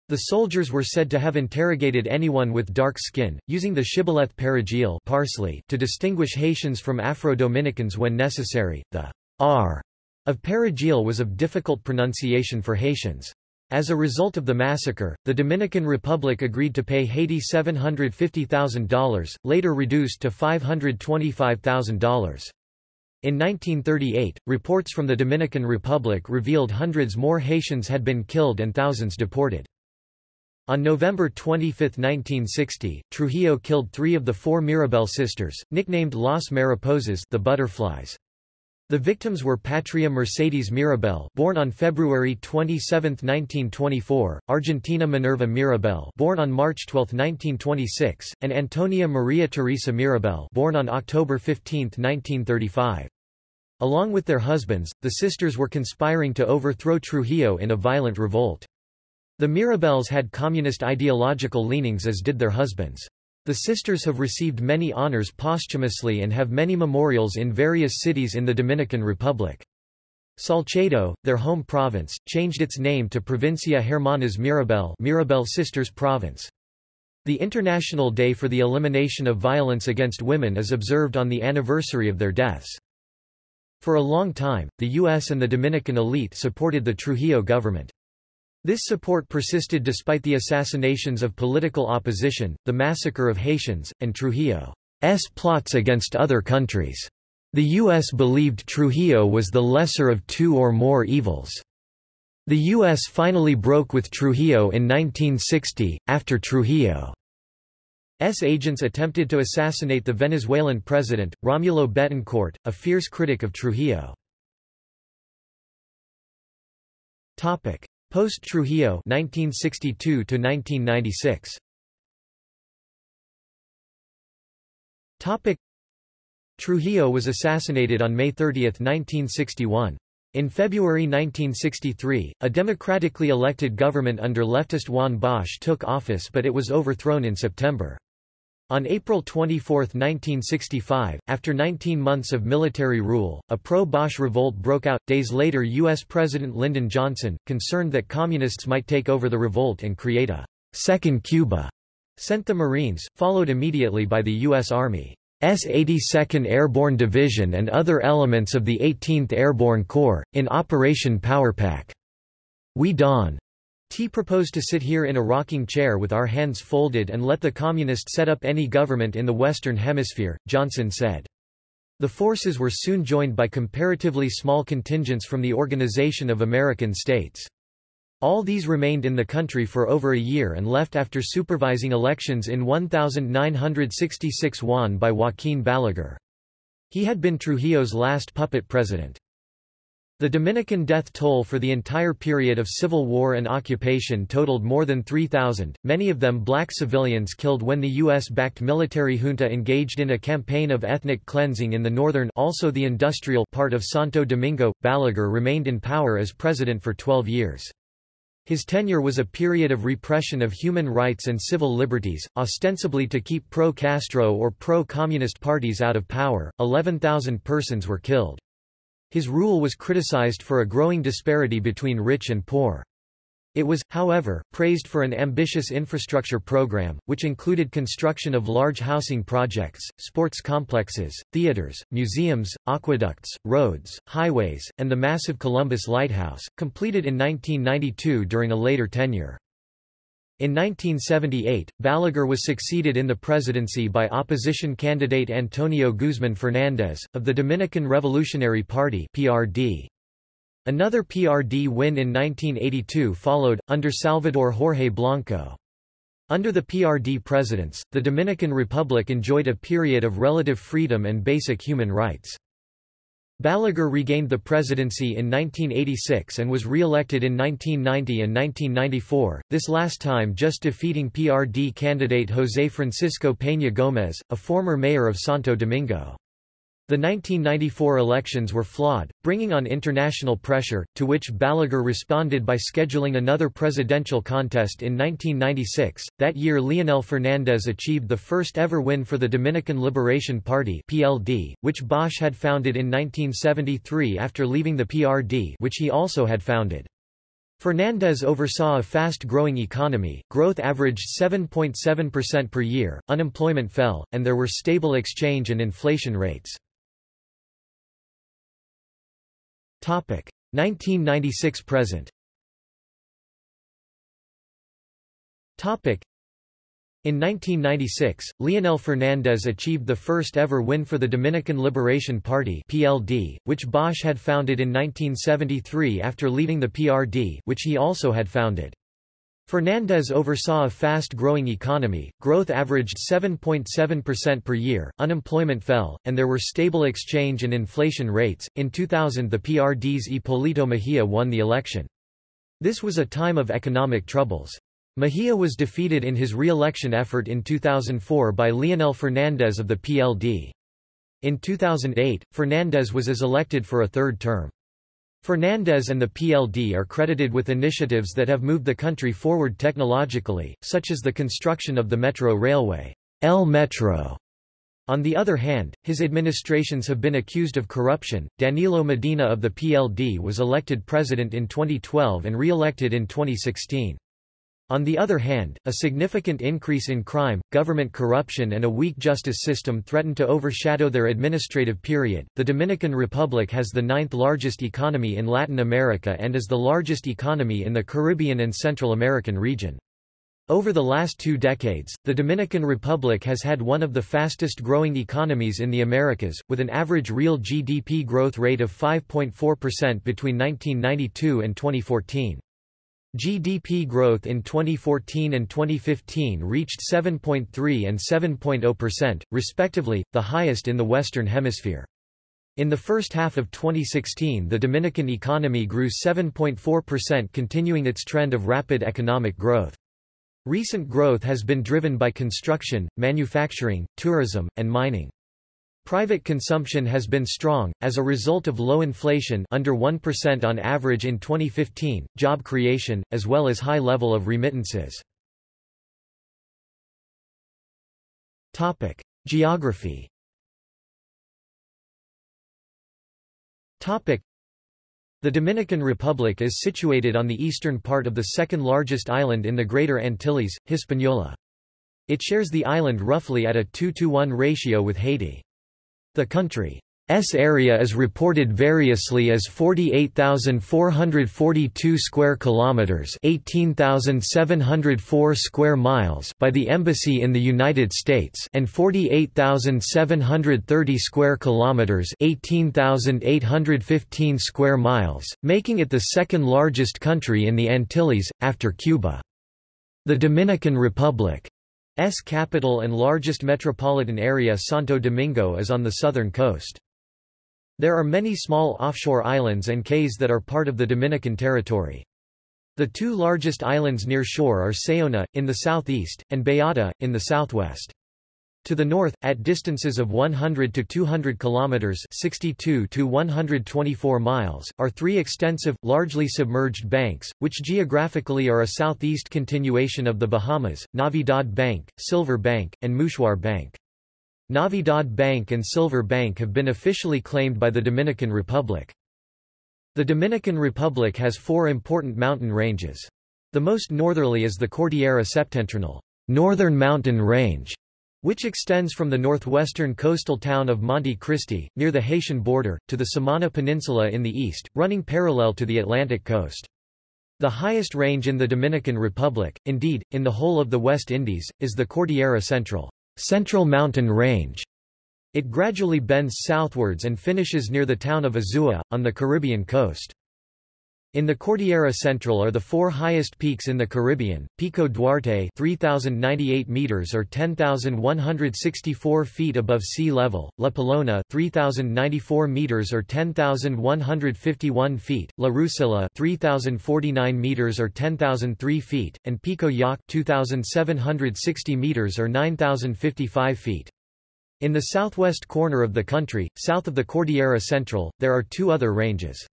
The soldiers were said to have interrogated anyone with dark skin, using the shibboleth perejil parsley to distinguish Haitians from Afro-Dominicans when necessary. The R of perejil was of difficult pronunciation for Haitians. As a result of the massacre, the Dominican Republic agreed to pay Haiti $750,000, later reduced to $525,000. In 1938, reports from the Dominican Republic revealed hundreds more Haitians had been killed and thousands deported. On November 25, 1960, Trujillo killed three of the four Mirabal sisters, nicknamed Las Mariposas the butterflies. The victims were Patria Mercedes Mirabal, born on February 27, 1924, Argentina Minerva Mirabal, born on March 12, 1926, and Antonia Maria Teresa Mirabal, born on October 15, 1935. Along with their husbands, the sisters were conspiring to overthrow Trujillo in a violent revolt. The Mirabals had communist ideological leanings as did their husbands. The sisters have received many honors posthumously and have many memorials in various cities in the Dominican Republic. Salcedo, their home province, changed its name to Provincia Hermanas Mirabal Mirabal Sisters Province. The International Day for the Elimination of Violence Against Women is observed on the anniversary of their deaths. For a long time, the U.S. and the Dominican elite supported the Trujillo government. This support persisted despite the assassinations of political opposition, the massacre of Haitians, and Trujillo's plots against other countries. The U.S. believed Trujillo was the lesser of two or more evils. The U.S. finally broke with Trujillo in 1960, after Trujillo's agents attempted to assassinate the Venezuelan president, Romulo Betancourt, a fierce critic of Trujillo. Post-Trujillo 1962 to 1996. Topic Trujillo was assassinated on May 30, 1961. In February 1963, a democratically elected government under leftist Juan Bosch took office but it was overthrown in September. On April 24, 1965, after 19 months of military rule, a pro-Bosch revolt broke out. Days later U.S. President Lyndon Johnson, concerned that communists might take over the revolt and create a second Cuba, sent the Marines, followed immediately by the U.S. Army's 82nd Airborne Division and other elements of the 18th Airborne Corps, in Operation Powerpack. We Dawn T proposed to sit here in a rocking chair with our hands folded and let the communists set up any government in the Western Hemisphere, Johnson said. The forces were soon joined by comparatively small contingents from the Organization of American States. All these remained in the country for over a year and left after supervising elections in 1966 won by Joaquin Balaguer. He had been Trujillo's last puppet president. The Dominican death toll for the entire period of civil war and occupation totaled more than 3,000, many of them black civilians killed when the U.S.-backed military junta engaged in a campaign of ethnic cleansing in the northern also the industrial part of Santo Domingo. Balaguer remained in power as president for 12 years. His tenure was a period of repression of human rights and civil liberties, ostensibly to keep pro-Castro or pro-communist parties out of power. 11,000 persons were killed. His rule was criticized for a growing disparity between rich and poor. It was, however, praised for an ambitious infrastructure program, which included construction of large housing projects, sports complexes, theaters, museums, aqueducts, roads, highways, and the massive Columbus Lighthouse, completed in 1992 during a later tenure. In 1978, Balaguer was succeeded in the presidency by opposition candidate Antonio Guzman Fernandez, of the Dominican Revolutionary Party PRD. Another PRD win in 1982 followed, under Salvador Jorge Blanco. Under the PRD presidents, the Dominican Republic enjoyed a period of relative freedom and basic human rights. Balaguer regained the presidency in 1986 and was re-elected in 1990 and 1994, this last time just defeating PRD candidate José Francisco Peña Gómez, a former mayor of Santo Domingo. The 1994 elections were flawed, bringing on international pressure, to which Balaguer responded by scheduling another presidential contest in 1996. That year Leonel Fernández achieved the first ever win for the Dominican Liberation Party (PLD), which Bosch had founded in 1973 after leaving the PRD, which he also had founded. Fernandez oversaw a fast-growing economy, growth averaged 7.7% per year, unemployment fell, and there were stable exchange and inflation rates. 1996 present. Topic in 1996, Leonel Fernandez achieved the first ever win for the Dominican Liberation Party (PLD), which Bosch had founded in 1973 after leaving the PRD, which he also had founded. Fernandez oversaw a fast-growing economy, growth averaged 7.7% per year, unemployment fell, and there were stable exchange and inflation rates. In 2000 the PRD's Hipólito Mejía won the election. This was a time of economic troubles. Mejía was defeated in his re-election effort in 2004 by Leonel Fernandez of the PLD. In 2008, Fernandez was as elected for a third term. Fernandez and the PLD are credited with initiatives that have moved the country forward technologically, such as the construction of the Metro Railway El Metro. On the other hand, his administrations have been accused of corruption. Danilo Medina of the PLD was elected president in 2012 and re-elected in 2016. On the other hand, a significant increase in crime, government corruption, and a weak justice system threaten to overshadow their administrative period. The Dominican Republic has the ninth largest economy in Latin America and is the largest economy in the Caribbean and Central American region. Over the last two decades, the Dominican Republic has had one of the fastest growing economies in the Americas, with an average real GDP growth rate of 5.4% between 1992 and 2014. GDP growth in 2014 and 2015 reached 7.3 and 7.0%, respectively, the highest in the Western Hemisphere. In the first half of 2016 the Dominican economy grew 7.4% continuing its trend of rapid economic growth. Recent growth has been driven by construction, manufacturing, tourism, and mining. Private consumption has been strong, as a result of low inflation under 1% on average in 2015, job creation, as well as high level of remittances. Topic. Geography Topic. The Dominican Republic is situated on the eastern part of the second largest island in the Greater Antilles, Hispaniola. It shares the island roughly at a 2-to-1 ratio with Haiti. The country's area is reported variously as 48,442 square kilometers, 18,704 square miles by the embassy in the United States and 48,730 square kilometers, 18,815 square miles, making it the second largest country in the Antilles after Cuba. The Dominican Republic S capital and largest metropolitan area Santo Domingo is on the southern coast. There are many small offshore islands and cays that are part of the Dominican territory. The two largest islands near shore are Saona, in the southeast, and Beata, in the southwest. To the north, at distances of 100 to 200 kilometers (62 to 124 miles), are three extensive, largely submerged banks, which geographically are a southeast continuation of the Bahamas: Navidad Bank, Silver Bank, and Mouchoir Bank. Navidad Bank and Silver Bank have been officially claimed by the Dominican Republic. The Dominican Republic has four important mountain ranges. The most northerly is the Cordillera Septentrional northern mountain range, which extends from the northwestern coastal town of Monte Cristi, near the Haitian border, to the Samana Peninsula in the east, running parallel to the Atlantic coast. The highest range in the Dominican Republic, indeed, in the whole of the West Indies, is the Cordillera Central, Central Mountain Range. It gradually bends southwards and finishes near the town of Azua, on the Caribbean coast. In the Cordillera Central are the four highest peaks in the Caribbean, Pico Duarte 3,098 meters or 10,164 feet above sea level, La Pelona 3,094 meters or 10,151 feet, La Rucilla 3,049 meters or 10,003 feet, and Pico Yaque 2,760 meters or 9,055 feet. In the southwest corner of the country, south of the Cordillera Central, there are two other ranges.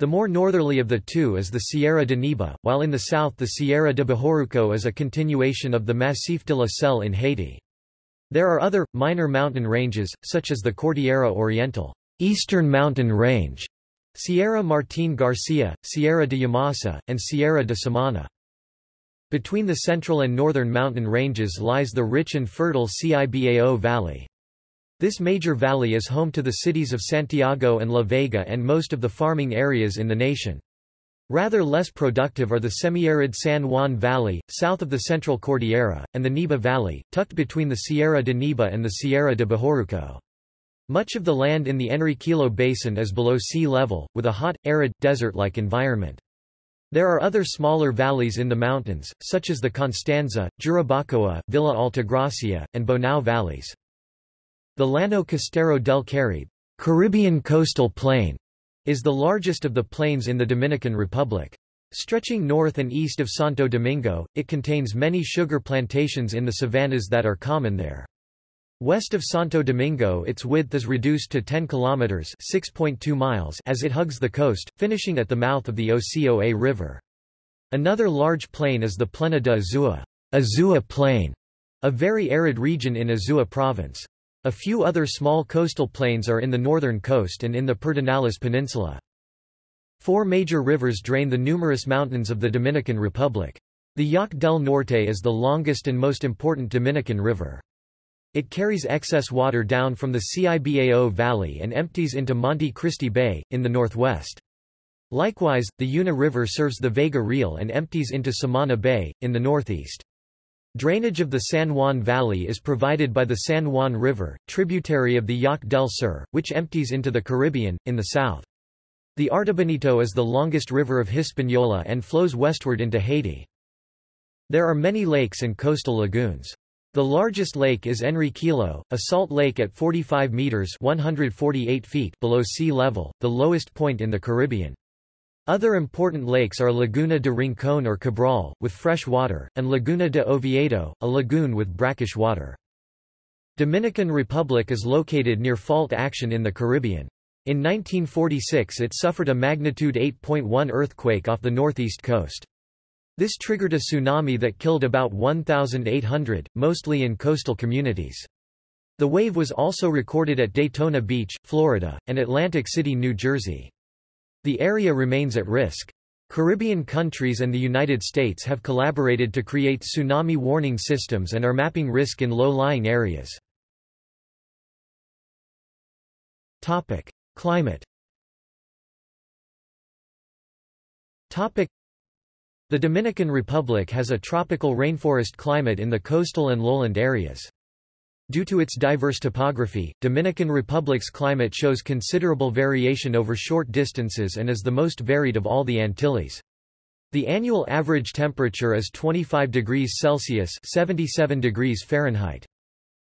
The more northerly of the two is the Sierra de Neiba, while in the south the Sierra de Bahoruco is a continuation of the Massif de la Selle in Haiti. There are other, minor mountain ranges, such as the Cordillera Oriental Eastern Mountain Range, Sierra Martín García, Sierra de Yamasa, and Sierra de Samana. Between the central and northern mountain ranges lies the rich and fertile Cibao Valley. This major valley is home to the cities of Santiago and La Vega and most of the farming areas in the nation. Rather less productive are the semi-arid San Juan Valley, south of the Central Cordillera, and the Neiba Valley, tucked between the Sierra de Neiba and the Sierra de Bahoruco. Much of the land in the Enriquillo Basin is below sea level, with a hot, arid, desert-like environment. There are other smaller valleys in the mountains, such as the Constanza, Jarabacoa, Villa Altagracia, and Bonao valleys. The Llano Costero del Caribe Caribbean coastal plain is the largest of the plains in the Dominican Republic. Stretching north and east of Santo Domingo, it contains many sugar plantations in the savannas that are common there. West of Santo Domingo its width is reduced to 10 kilometers (6.2 miles) as it hugs the coast, finishing at the mouth of the Ocoa River. Another large plain is the Plena de Azua, Azua Plain, a very arid region in Azua province. A few other small coastal plains are in the northern coast and in the Pedernales Peninsula. Four major rivers drain the numerous mountains of the Dominican Republic. The Yaque del Norte is the longest and most important Dominican river. It carries excess water down from the Cibao Valley and empties into Monte Cristi Bay, in the northwest. Likewise, the Yuna River serves the Vega Real and empties into Samana Bay, in the northeast. Drainage of the San Juan Valley is provided by the San Juan River, tributary of the Yaque del Sur, which empties into the Caribbean, in the south. The Artibonito is the longest river of Hispaniola and flows westward into Haiti. There are many lakes and coastal lagoons. The largest lake is Enriquillo, a salt lake at 45 meters 148 feet below sea level, the lowest point in the Caribbean. Other important lakes are Laguna de Rincón or Cabral, with fresh water, and Laguna de Oviedo, a lagoon with brackish water. Dominican Republic is located near fault action in the Caribbean. In 1946 it suffered a magnitude 8.1 earthquake off the northeast coast. This triggered a tsunami that killed about 1,800, mostly in coastal communities. The wave was also recorded at Daytona Beach, Florida, and Atlantic City, New Jersey. The area remains at risk. Caribbean countries and the United States have collaborated to create tsunami warning systems and are mapping risk in low-lying areas. Topic: Climate. Topic: The Dominican Republic has a tropical rainforest climate in the coastal and lowland areas. Due to its diverse topography, Dominican Republic's climate shows considerable variation over short distances and is the most varied of all the Antilles. The annual average temperature is 25 degrees Celsius 77 degrees Fahrenheit.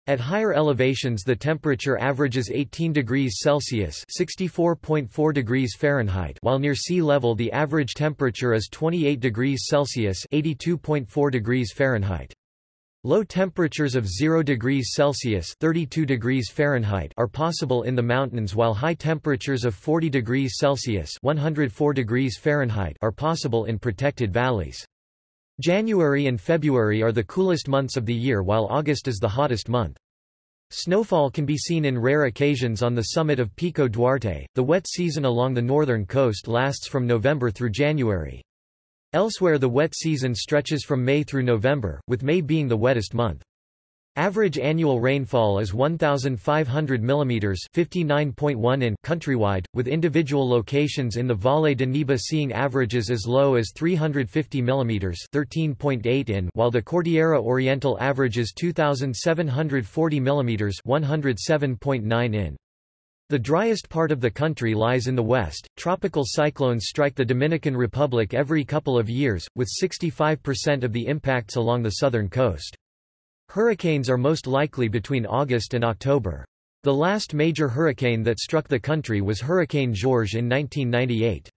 At higher elevations the temperature averages 18 degrees Celsius 64.4 degrees Fahrenheit while near sea level the average temperature is 28 degrees Celsius 82.4 degrees Fahrenheit. Low temperatures of 0 degrees Celsius 32 degrees Fahrenheit are possible in the mountains while high temperatures of 40 degrees Celsius 104 degrees Fahrenheit are possible in protected valleys. January and February are the coolest months of the year while August is the hottest month. Snowfall can be seen in rare occasions on the summit of Pico Duarte. The wet season along the northern coast lasts from November through January. Elsewhere the wet season stretches from May through November, with May being the wettest month. Average annual rainfall is 1,500 mm 59.1 in countrywide, with individual locations in the Valle de Neiba seeing averages as low as 350 mm 13.8 in while the Cordillera Oriental averages 2,740 mm 107.9 in. The driest part of the country lies in the west. Tropical cyclones strike the Dominican Republic every couple of years, with 65% of the impacts along the southern coast. Hurricanes are most likely between August and October. The last major hurricane that struck the country was Hurricane George in 1998.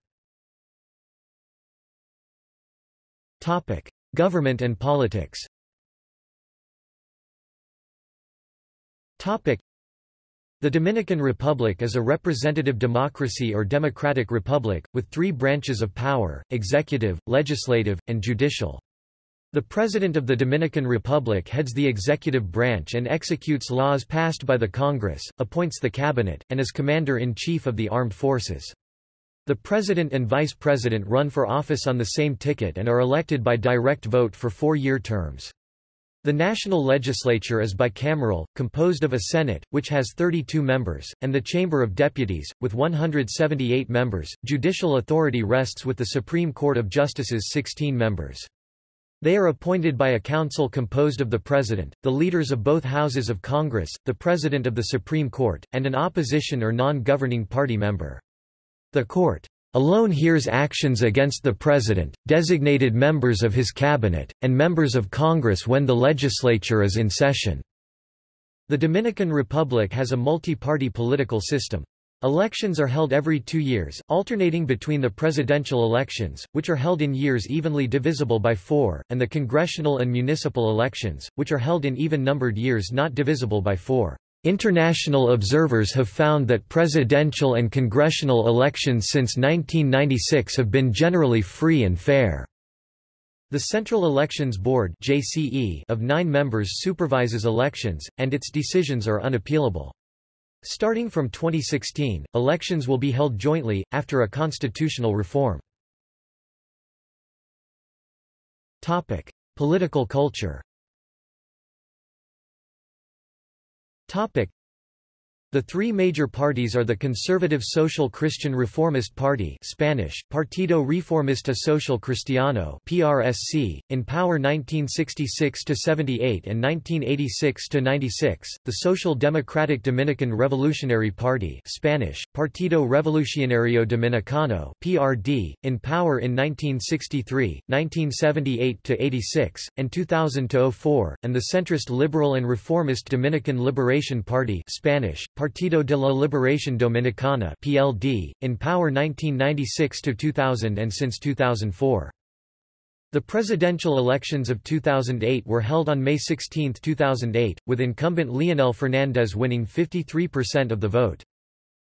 Topic: Government and politics. Topic: The Dominican Republic is a representative democracy or democratic republic, with three branches of power, executive, legislative, and judicial. The President of the Dominican Republic heads the executive branch and executes laws passed by the Congress, appoints the cabinet, and is commander-in-chief of the armed forces. The President and Vice President run for office on the same ticket and are elected by direct vote for four-year terms. The national legislature is bicameral, composed of a Senate, which has 32 members, and the Chamber of Deputies, with 178 members. Judicial authority rests with the Supreme Court of Justice's 16 members. They are appointed by a council composed of the President, the leaders of both houses of Congress, the President of the Supreme Court, and an opposition or non-governing party member. The Court alone hears actions against the President, designated members of his cabinet, and members of Congress when the legislature is in session. The Dominican Republic has a multi-party political system. Elections are held every two years, alternating between the presidential elections, which are held in years evenly divisible by four, and the congressional and municipal elections, which are held in even-numbered years not divisible by four. International observers have found that presidential and congressional elections since 1996 have been generally free and fair. The Central Elections Board of nine members supervises elections, and its decisions are unappealable. Starting from 2016, elections will be held jointly, after a constitutional reform. Topic. Political culture Topic. The three major parties are the Conservative Social Christian Reformist Party Spanish, Partido Reformista Social Cristiano PRSC, in power 1966–78 and 1986–96, the Social Democratic Dominican Revolutionary Party Spanish, Partido Revolucionario Dominicano PRD, in power in 1963, 1978–86, and 2000–04, and the centrist Liberal and Reformist Dominican Liberation Party Spanish, Partido de la Liberación Dominicana (PLD), in power 1996 to 2000 and since 2004. The presidential elections of 2008 were held on May 16, 2008, with incumbent Leonel Fernández winning 53% of the vote.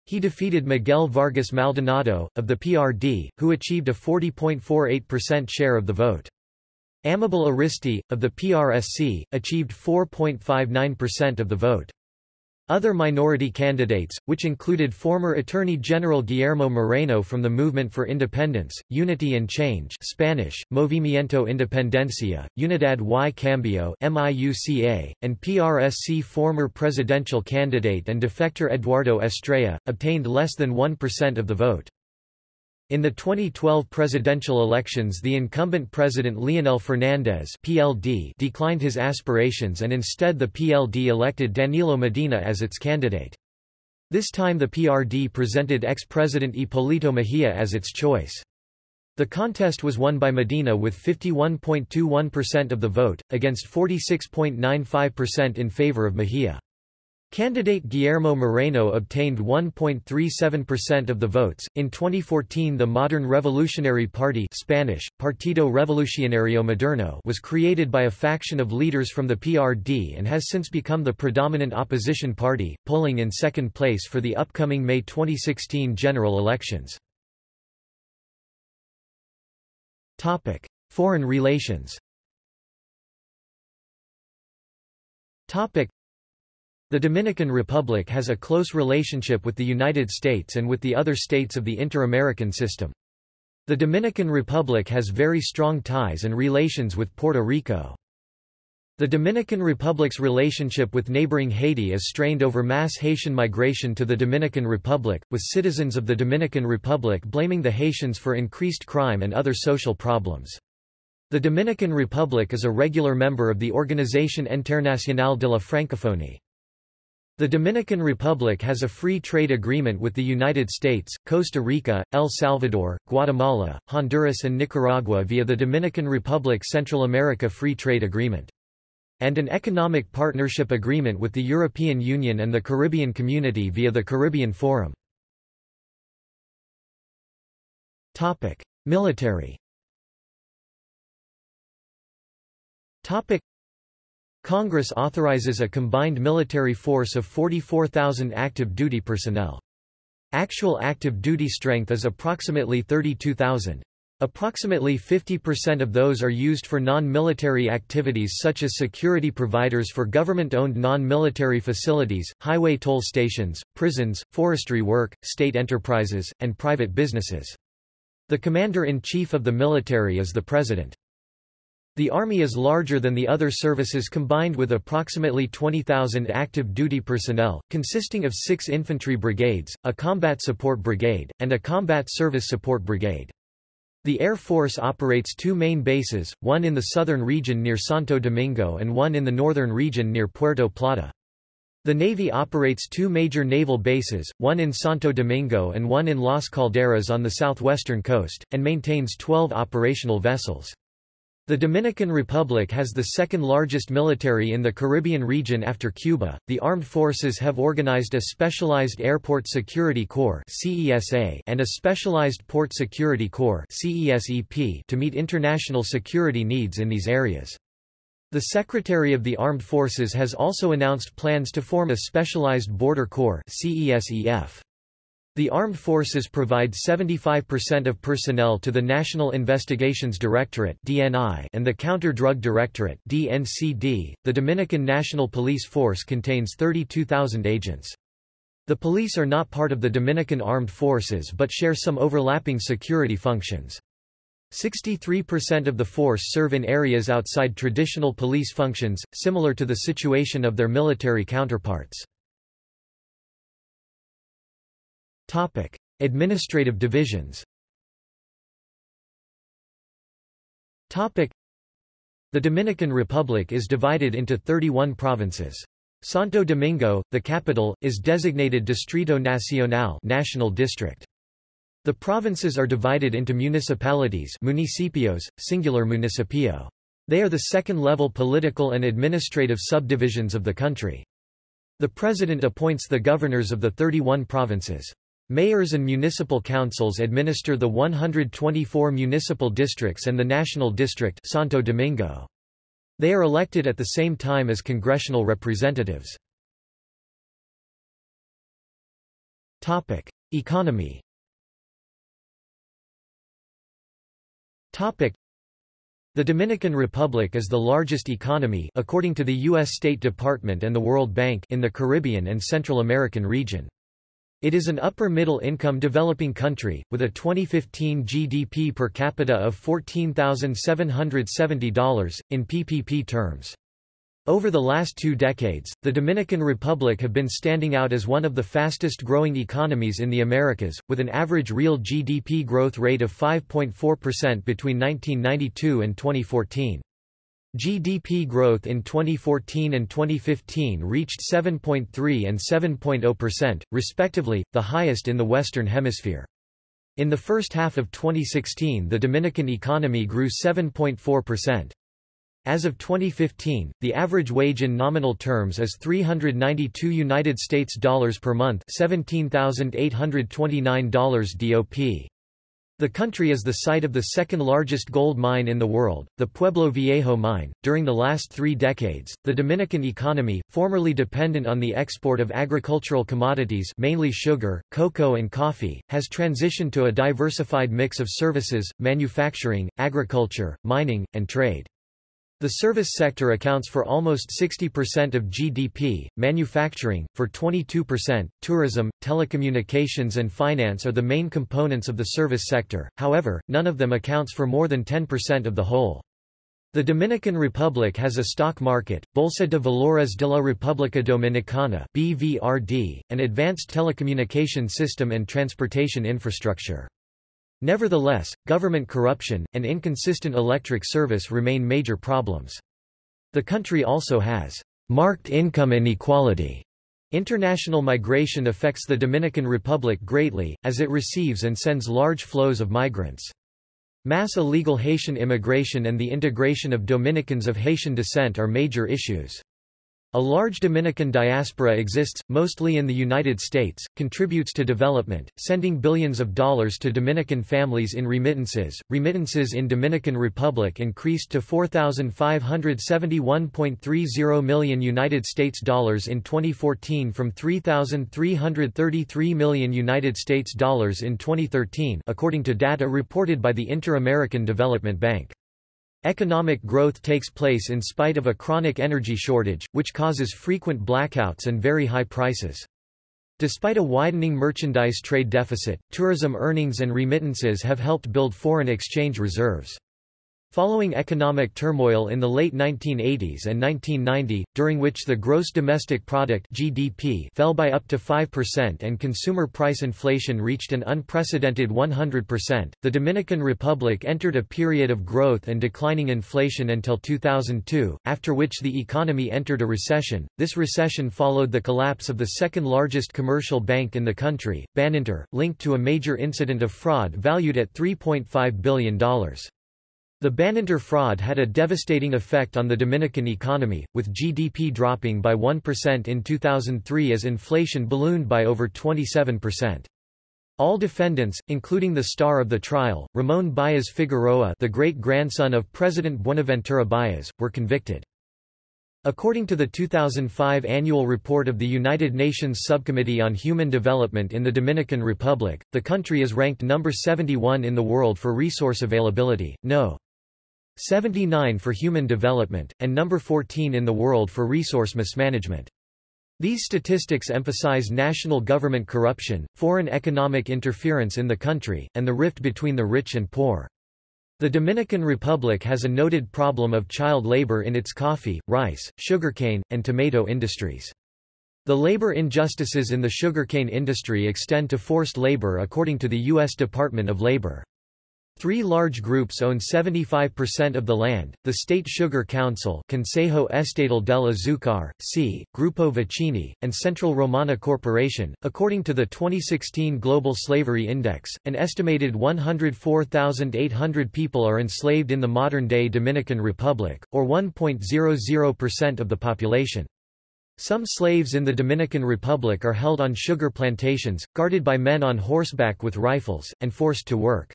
He defeated Miguel Vargas Maldonado, of the PRD, who achieved a 40.48% share of the vote. Amable Aristy, of the PRSC, achieved 4.59% of the vote. Other minority candidates, which included former Attorney General Guillermo Moreno from the Movement for Independence, Unity and Change Spanish, Movimiento Independencia, Unidad y Cambio MIUCA, and PRSC former presidential candidate and defector Eduardo Estrella, obtained less than 1% of the vote. In the 2012 presidential elections the incumbent president Leonel Fernández PLD declined his aspirations and instead the PLD elected Danilo Medina as its candidate. This time the PRD presented ex-president Hipólito Mejía as its choice. The contest was won by Medina with 51.21% of the vote, against 46.95% in favor of Mejía. Candidate Guillermo Moreno obtained 1.37% of the votes. In 2014, the Modern Revolutionary Party (Spanish: Partido Revolucionario Moderno) was created by a faction of leaders from the PRD and has since become the predominant opposition party, polling in second place for the upcoming May 2016 general elections. Topic: Foreign relations. Topic: the Dominican Republic has a close relationship with the United States and with the other states of the Inter-American system. The Dominican Republic has very strong ties and relations with Puerto Rico. The Dominican Republic's relationship with neighboring Haiti is strained over mass Haitian migration to the Dominican Republic, with citizens of the Dominican Republic blaming the Haitians for increased crime and other social problems. The Dominican Republic is a regular member of the Organisation Internationale de la Francophonie. The Dominican Republic has a free trade agreement with the United States, Costa Rica, El Salvador, Guatemala, Honduras and Nicaragua via the Dominican Republic Central America Free Trade Agreement. And an economic partnership agreement with the European Union and the Caribbean Community via the Caribbean Forum. Topic. Military Congress authorizes a combined military force of 44,000 active duty personnel. Actual active duty strength is approximately 32,000. Approximately 50% of those are used for non-military activities such as security providers for government-owned non-military facilities, highway toll stations, prisons, forestry work, state enterprises, and private businesses. The Commander-in-Chief of the military is the President. The Army is larger than the other services combined with approximately 20,000 active duty personnel, consisting of six infantry brigades, a combat support brigade, and a combat service support brigade. The Air Force operates two main bases, one in the southern region near Santo Domingo and one in the northern region near Puerto Plata. The Navy operates two major naval bases, one in Santo Domingo and one in Las Calderas on the southwestern coast, and maintains 12 operational vessels. The Dominican Republic has the second largest military in the Caribbean region after Cuba. The armed forces have organized a specialized Airport Security Corps (CESA) and a specialized Port Security Corps (CESEP) to meet international security needs in these areas. The Secretary of the Armed Forces has also announced plans to form a specialized Border Corps (CESEF). The armed forces provide 75% of personnel to the National Investigations Directorate (DNI) and the Counter-Drug Directorate (DNCD). The Dominican National Police Force contains 32,000 agents. The police are not part of the Dominican Armed Forces but share some overlapping security functions. 63% of the force serve in areas outside traditional police functions, similar to the situation of their military counterparts. Topic: Administrative divisions. Topic: The Dominican Republic is divided into 31 provinces. Santo Domingo, the capital, is designated Distrito Nacional national district. The provinces are divided into municipalities municipios, singular municipio. They are the second-level political and administrative subdivisions of the country. The president appoints the governors of the 31 provinces. Mayors and municipal councils administer the 124 municipal districts and the National District Santo Domingo. They are elected at the same time as congressional representatives. Topic: Economy. Topic: The Dominican Republic is the largest economy according to the US State Department and the World Bank in the Caribbean and Central American region. It is an upper-middle-income developing country, with a 2015 GDP per capita of $14,770, in PPP terms. Over the last two decades, the Dominican Republic have been standing out as one of the fastest-growing economies in the Americas, with an average real GDP growth rate of 5.4% between 1992 and 2014. GDP growth in 2014 and 2015 reached 7.3 and 7.0%, respectively, the highest in the Western Hemisphere. In the first half of 2016 the Dominican economy grew 7.4%. As of 2015, the average wage in nominal terms is 392 United States dollars per month, $17,829 DOP. The country is the site of the second largest gold mine in the world, the Pueblo Viejo mine. During the last three decades, the Dominican economy, formerly dependent on the export of agricultural commodities mainly sugar, cocoa and coffee, has transitioned to a diversified mix of services, manufacturing, agriculture, mining, and trade. The service sector accounts for almost 60% of GDP, manufacturing, for 22%, tourism, telecommunications and finance are the main components of the service sector, however, none of them accounts for more than 10% of the whole. The Dominican Republic has a stock market, Bolsa de Valores de la República Dominicana BVRD, an advanced telecommunication system and transportation infrastructure. Nevertheless, government corruption, and inconsistent electric service remain major problems. The country also has marked income inequality. International migration affects the Dominican Republic greatly, as it receives and sends large flows of migrants. Mass illegal Haitian immigration and the integration of Dominicans of Haitian descent are major issues. A large Dominican diaspora exists, mostly in the United States, contributes to development, sending billions of dollars to Dominican families in remittances. Remittances in Dominican Republic increased to 4,571.30 million United States dollars in 2014 from 3,333 million United States dollars in 2013, according to data reported by the Inter-American Development Bank. Economic growth takes place in spite of a chronic energy shortage, which causes frequent blackouts and very high prices. Despite a widening merchandise trade deficit, tourism earnings and remittances have helped build foreign exchange reserves. Following economic turmoil in the late 1980s and 1990, during which the gross domestic product (GDP) fell by up to 5% and consumer price inflation reached an unprecedented 100%, the Dominican Republic entered a period of growth and declining inflation until 2002, after which the economy entered a recession. This recession followed the collapse of the second largest commercial bank in the country, Baninter, linked to a major incident of fraud valued at $3.5 billion. The Baninter fraud had a devastating effect on the Dominican economy, with GDP dropping by 1% in 2003 as inflation ballooned by over 27%. All defendants, including the star of the trial, Ramon Baez Figueroa the great-grandson of President Buenaventura Baez, were convicted. According to the 2005 annual report of the United Nations Subcommittee on Human Development in the Dominican Republic, the country is ranked number 71 in the world for resource availability, no. 79 for human development, and number 14 in the world for resource mismanagement. These statistics emphasize national government corruption, foreign economic interference in the country, and the rift between the rich and poor. The Dominican Republic has a noted problem of child labor in its coffee, rice, sugarcane, and tomato industries. The labor injustices in the sugarcane industry extend to forced labor according to the U.S. Department of Labor. Three large groups own 75% of the land, the State Sugar Council Consejo Estatal del Azúcar, C., Grupo Vicini, and Central Romana Corporation. According to the 2016 Global Slavery Index, an estimated 104,800 people are enslaved in the modern-day Dominican Republic, or 1.00% of the population. Some slaves in the Dominican Republic are held on sugar plantations, guarded by men on horseback with rifles, and forced to work.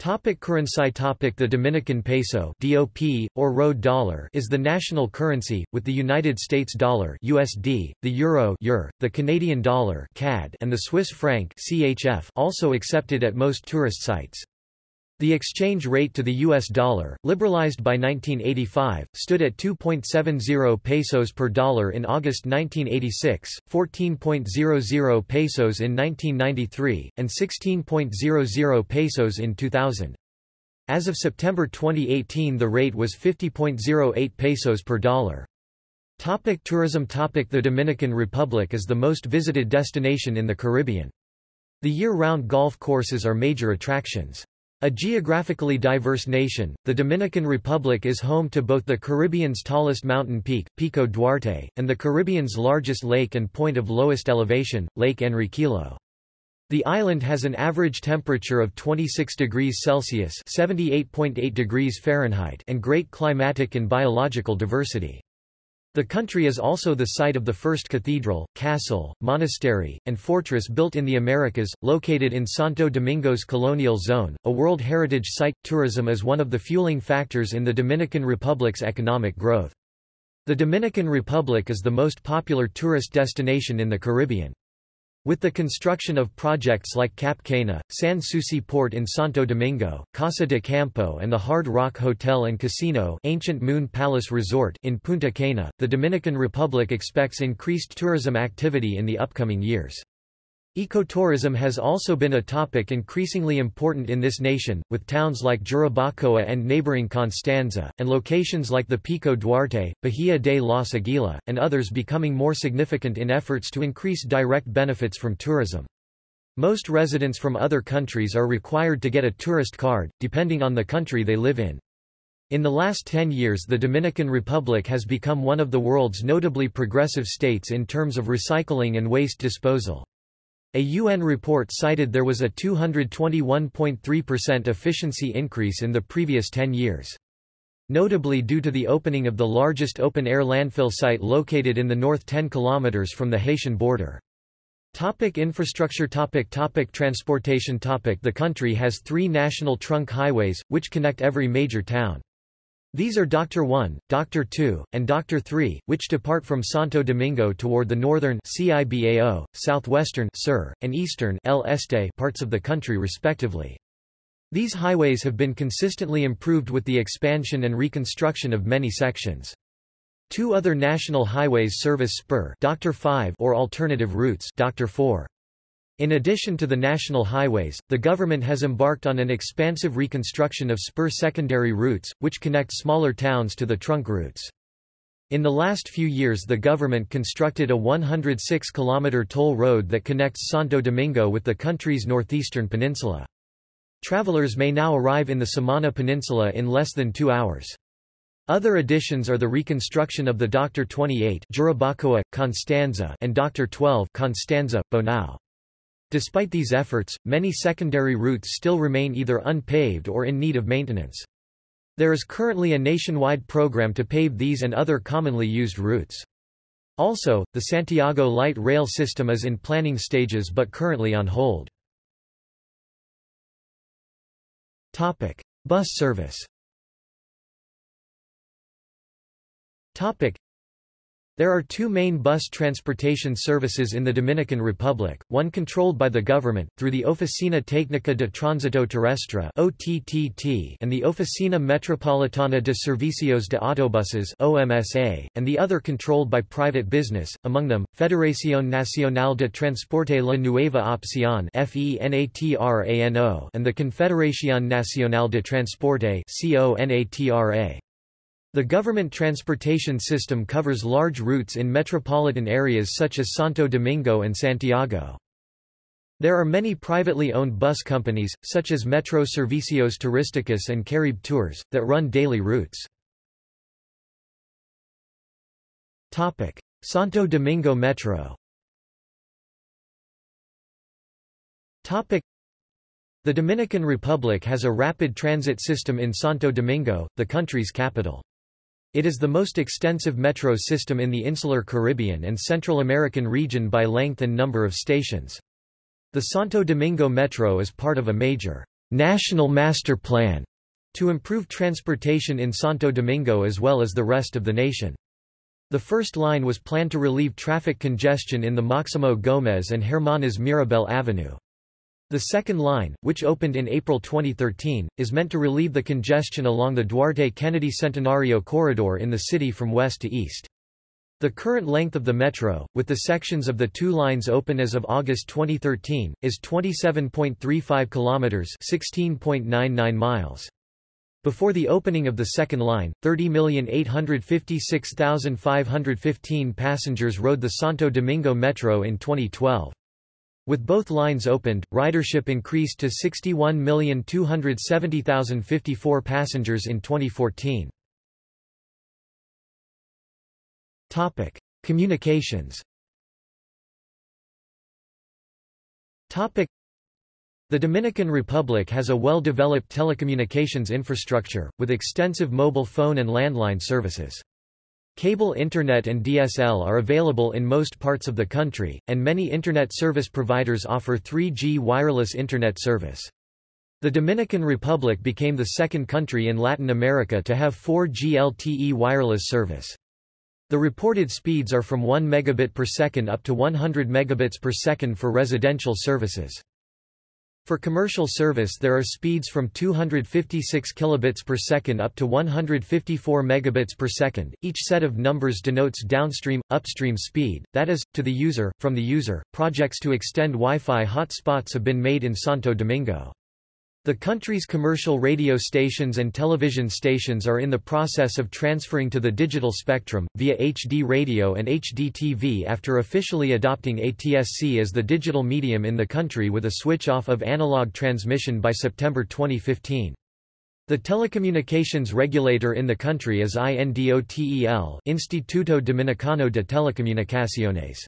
Topic currency topic The Dominican peso DOP, or road dollar is the national currency, with the United States dollar USD, the euro EUR, the Canadian dollar CAD, and the Swiss franc CHF also accepted at most tourist sites. The exchange rate to the US dollar, liberalized by 1985, stood at 2.70 pesos per dollar in August 1986, 14.00 pesos in 1993, and 16.00 pesos in 2000. As of September 2018 the rate was 50.08 pesos per dollar. Topic tourism Topic The Dominican Republic is the most visited destination in the Caribbean. The year-round golf courses are major attractions. A geographically diverse nation, the Dominican Republic is home to both the Caribbean's tallest mountain peak, Pico Duarte, and the Caribbean's largest lake and point of lowest elevation, Lake Enriquillo. The island has an average temperature of 26 degrees Celsius (78.8 degrees Fahrenheit) and great climatic and biological diversity. The country is also the site of the first cathedral, castle, monastery, and fortress built in the Americas, located in Santo Domingo's colonial zone, a World Heritage Site. Tourism is one of the fueling factors in the Dominican Republic's economic growth. The Dominican Republic is the most popular tourist destination in the Caribbean. With the construction of projects like Cap Cana, Sans Souci Port in Santo Domingo, Casa de Campo and the Hard Rock Hotel and Casino Ancient Moon Palace Resort in Punta Cana, the Dominican Republic expects increased tourism activity in the upcoming years. Ecotourism has also been a topic increasingly important in this nation, with towns like Jarabacoa and neighboring Constanza, and locations like the Pico Duarte, Bahia de los Aguila, and others becoming more significant in efforts to increase direct benefits from tourism. Most residents from other countries are required to get a tourist card, depending on the country they live in. In the last 10 years the Dominican Republic has become one of the world's notably progressive states in terms of recycling and waste disposal. A UN report cited there was a 221.3% efficiency increase in the previous 10 years. Notably due to the opening of the largest open-air landfill site located in the north 10 km from the Haitian border. Topic infrastructure topic topic Transportation topic The country has three national trunk highways, which connect every major town. These are Doctor 1, Doctor 2, and Doctor 3, which depart from Santo Domingo toward the northern CIBAO, southwestern Sur, and eastern El Este parts of the country respectively. These highways have been consistently improved with the expansion and reconstruction of many sections. Two other national highways service spur Doctor 5 or alternative routes Doctor 4. In addition to the national highways, the government has embarked on an expansive reconstruction of spur secondary routes, which connect smaller towns to the trunk routes. In the last few years the government constructed a 106-kilometer toll road that connects Santo Domingo with the country's northeastern peninsula. Travelers may now arrive in the Samana Peninsula in less than two hours. Other additions are the reconstruction of the Dr. 28 Jarabacoa, Constanza and Dr. 12 Constanza, Bonao. Despite these efforts, many secondary routes still remain either unpaved or in need of maintenance. There is currently a nationwide program to pave these and other commonly used routes. Also, the Santiago light rail system is in planning stages but currently on hold. Topic: Bus service. Topic: there are two main bus transportation services in the Dominican Republic, one controlled by the government, through the Oficina Técnica de Tránsito Terrestre and the Oficina Metropolitana de Servicios de Autobuses and the other controlled by private business, among them, Federación Nacional de Transporte La Nueva Opción and the Confederación Nacional de Transporte. The government transportation system covers large routes in metropolitan areas such as Santo Domingo and Santiago. There are many privately owned bus companies, such as Metro Servicios Turísticos and Caribe Tours, that run daily routes. Santo Domingo Metro The Dominican Republic has a rapid transit system in Santo Domingo, the country's capital. It is the most extensive metro system in the insular Caribbean and Central American region by length and number of stations. The Santo Domingo Metro is part of a major national master plan to improve transportation in Santo Domingo as well as the rest of the nation. The first line was planned to relieve traffic congestion in the Maximo Gomez and Hermanas Mirabal Avenue. The second line, which opened in April 2013, is meant to relieve the congestion along the Duarte-Kennedy Centenario corridor in the city from west to east. The current length of the metro, with the sections of the two lines open as of August 2013, is 27.35 kilometers, 16.99 miles. Before the opening of the second line, 30,856,515 passengers rode the Santo Domingo Metro in 2012. With both lines opened, ridership increased to 61,270,054 passengers in 2014. Topic: Communications. Topic: The Dominican Republic has a well-developed telecommunications infrastructure, with extensive mobile phone and landline services. Cable Internet and DSL are available in most parts of the country, and many Internet service providers offer 3G wireless Internet service. The Dominican Republic became the second country in Latin America to have 4G LTE wireless service. The reported speeds are from 1 megabit per second up to 100 megabits per second for residential services. For commercial service there are speeds from 256 kilobits per second up to 154 megabits per second. Each set of numbers denotes downstream upstream speed, that is to the user from the user. Projects to extend Wi-Fi hotspots have been made in Santo Domingo. The country's commercial radio stations and television stations are in the process of transferring to the digital spectrum, via HD radio and HD TV after officially adopting ATSC as the digital medium in the country with a switch-off of analog transmission by September 2015. The telecommunications regulator in the country is INDOTEL Instituto Dominicano de Telecomunicaciones.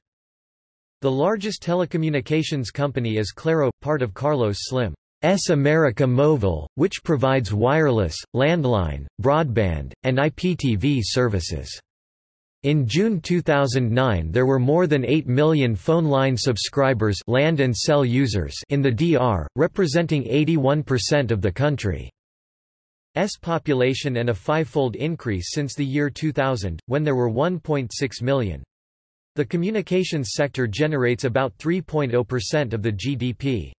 The largest telecommunications company is Claro, part of Carlos Slim. S America Mobile, which provides wireless, landline, broadband, and IPTV services. In June 2009 there were more than 8 million phone line subscribers land and cell users in the DR, representing 81% of the country's population and a fivefold increase since the year 2000, when there were 1.6 million. The communications sector generates about 3.0% of the GDP.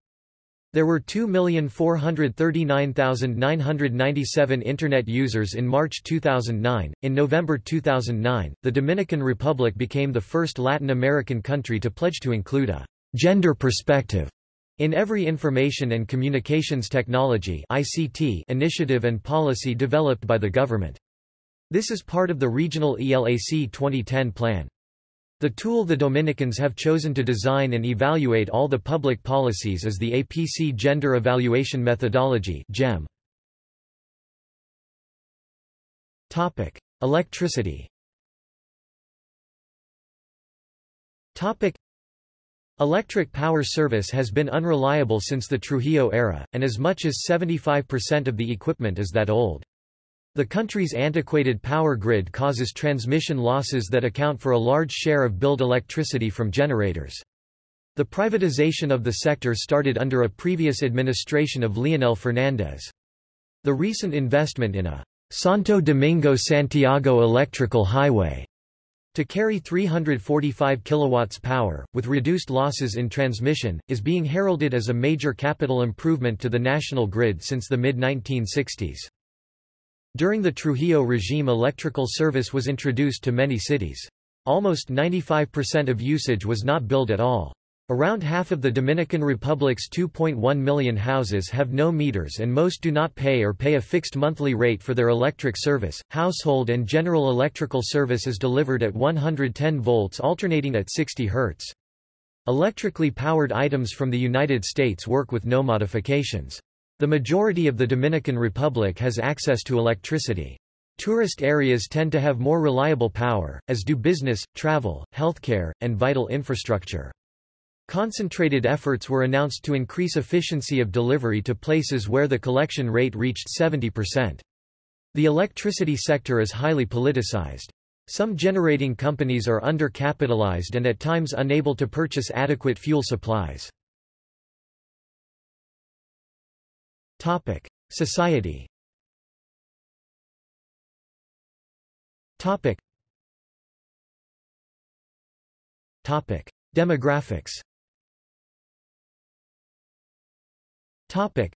There were 2,439,997 Internet users in March 2009. In November 2009, the Dominican Republic became the first Latin American country to pledge to include a gender perspective in every information and communications technology (ICT) initiative and policy developed by the government. This is part of the regional ELAC 2010 plan. The tool the Dominicans have chosen to design and evaluate all the public policies is the APC Gender Evaluation Methodology GEM. Topic: Electricity. Topic: Electric power service has been unreliable since the Trujillo era, and as much as 75% of the equipment is that old. The country's antiquated power grid causes transmission losses that account for a large share of billed electricity from generators. The privatization of the sector started under a previous administration of Leonel Fernández. The recent investment in a Santo Domingo-Santiago electrical highway to carry 345 kilowatts power, with reduced losses in transmission, is being heralded as a major capital improvement to the national grid since the mid-1960s. During the Trujillo regime electrical service was introduced to many cities. Almost 95% of usage was not billed at all. Around half of the Dominican Republic's 2.1 million houses have no meters and most do not pay or pay a fixed monthly rate for their electric service. Household and general electrical service is delivered at 110 volts alternating at 60 Hz. Electrically powered items from the United States work with no modifications. The majority of the Dominican Republic has access to electricity. Tourist areas tend to have more reliable power, as do business, travel, healthcare, and vital infrastructure. Concentrated efforts were announced to increase efficiency of delivery to places where the collection rate reached 70%. The electricity sector is highly politicized. Some generating companies are undercapitalized and at times unable to purchase adequate fuel supplies. Topic: Society. Topic. Topic: Demographics. Topic.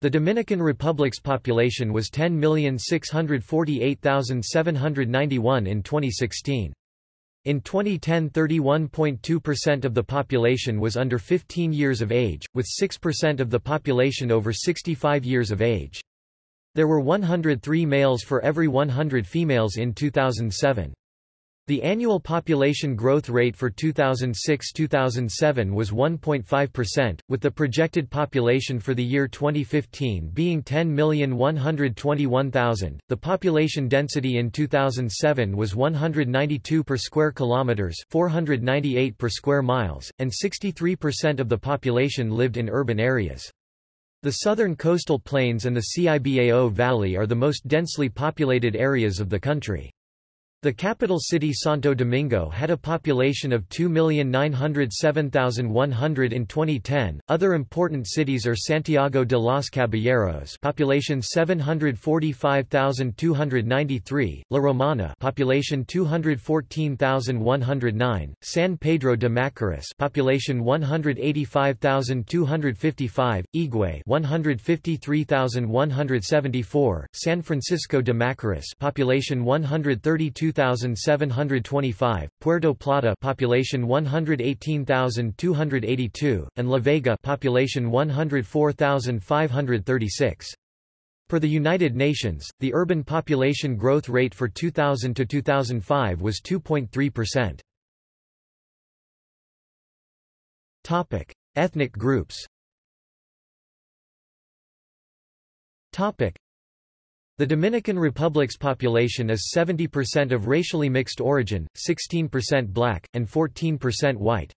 The Dominican Republic's population was 10,648,791 in 2016. In 2010 31.2% of the population was under 15 years of age, with 6% of the population over 65 years of age. There were 103 males for every 100 females in 2007. The annual population growth rate for 2006-2007 was 1.5%, with the projected population for the year 2015 being 10,121,000. The population density in 2007 was 192 per square kilometers, 498 per square miles, and 63% of the population lived in urban areas. The southern coastal plains and the Cibao Valley are the most densely populated areas of the country. The capital city Santo Domingo had a population of 2,907,100 in 2010. Other important cities are Santiago de los Caballeros, population 745,293; La Romana, population 214,109; San Pedro de Macorís, population 185,255; Higüey, 153,174; San Francisco de Macorís, population 132 2,725, Puerto Plata population 118,282, and La Vega population 104,536. For the United Nations, the urban population growth rate for 2000 to 2005 was 2.3%. Topic: Ethnic groups. Topic: the Dominican Republic's population is 70% of racially mixed origin, 16% black, and 14% white.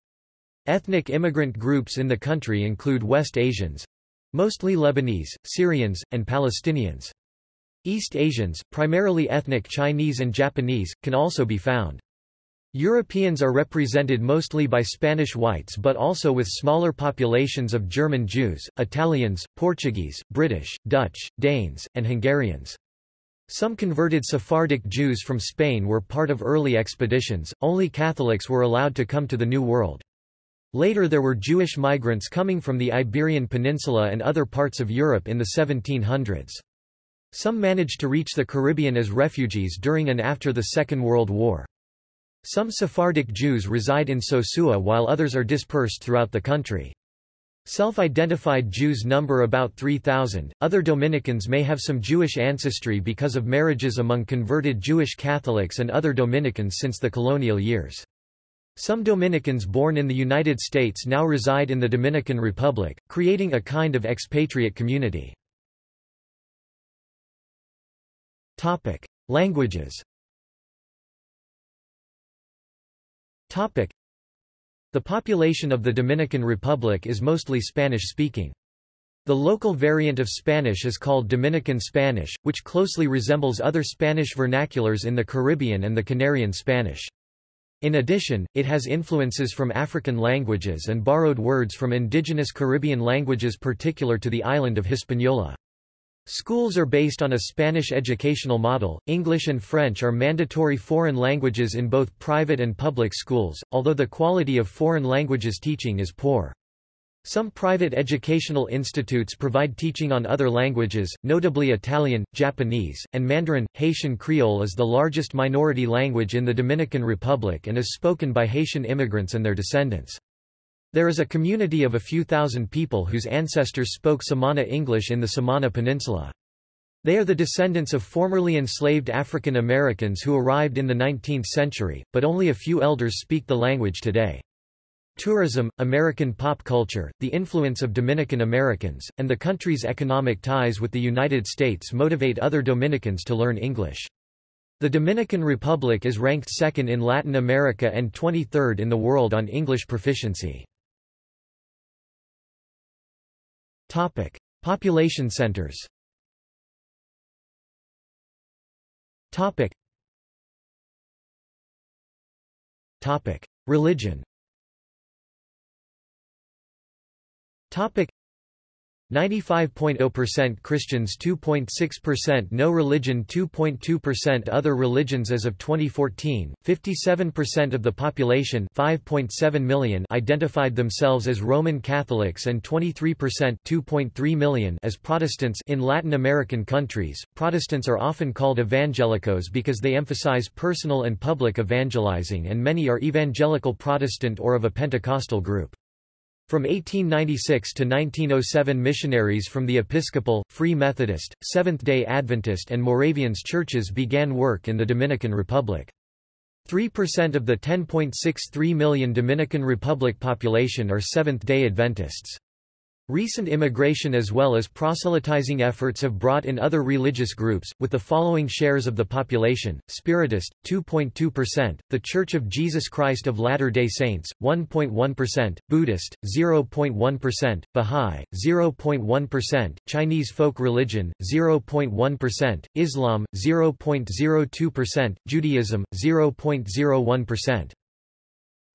Ethnic immigrant groups in the country include West Asians—mostly Lebanese, Syrians, and Palestinians. East Asians, primarily ethnic Chinese and Japanese, can also be found. Europeans are represented mostly by Spanish whites but also with smaller populations of German Jews, Italians, Portuguese, British, Dutch, Danes, and Hungarians. Some converted Sephardic Jews from Spain were part of early expeditions, only Catholics were allowed to come to the New World. Later there were Jewish migrants coming from the Iberian Peninsula and other parts of Europe in the 1700s. Some managed to reach the Caribbean as refugees during and after the Second World War. Some Sephardic Jews reside in Sosua while others are dispersed throughout the country. Self-identified Jews number about 3,000. Other Dominicans may have some Jewish ancestry because of marriages among converted Jewish Catholics and other Dominicans since the colonial years. Some Dominicans born in the United States now reside in the Dominican Republic, creating a kind of expatriate community. Topic: Languages Topic. The population of the Dominican Republic is mostly Spanish-speaking. The local variant of Spanish is called Dominican Spanish, which closely resembles other Spanish vernaculars in the Caribbean and the Canarian Spanish. In addition, it has influences from African languages and borrowed words from indigenous Caribbean languages particular to the island of Hispaniola. Schools are based on a Spanish educational model. English and French are mandatory foreign languages in both private and public schools, although the quality of foreign languages teaching is poor. Some private educational institutes provide teaching on other languages, notably Italian, Japanese, and Mandarin. Haitian Creole is the largest minority language in the Dominican Republic and is spoken by Haitian immigrants and their descendants. There is a community of a few thousand people whose ancestors spoke Samana English in the Samana Peninsula. They are the descendants of formerly enslaved African Americans who arrived in the 19th century, but only a few elders speak the language today. Tourism, American pop culture, the influence of Dominican Americans, and the country's economic ties with the United States motivate other Dominicans to learn English. The Dominican Republic is ranked second in Latin America and 23rd in the world on English proficiency. Topic: Population centers. Topic. Topic: Religion. Topic 95.0% Christians 2.6% No religion 2.2% Other religions As of 2014, 57% of the population 5.7 million identified themselves as Roman Catholics and 23% 2.3 million as Protestants in Latin American countries. Protestants are often called evangelicos because they emphasize personal and public evangelizing and many are evangelical Protestant or of a Pentecostal group. From 1896 to 1907 missionaries from the Episcopal, Free Methodist, Seventh-day Adventist and Moravians churches began work in the Dominican Republic. 3% of the 10.63 million Dominican Republic population are Seventh-day Adventists. Recent immigration as well as proselytizing efforts have brought in other religious groups, with the following shares of the population, Spiritist, 2.2%, The Church of Jesus Christ of Latter-day Saints, 1.1%, Buddhist, 0.1%, Bahá'í, 0.1%, Chinese folk religion, 0.1%, Islam, 0.02%, Judaism, 0.01%.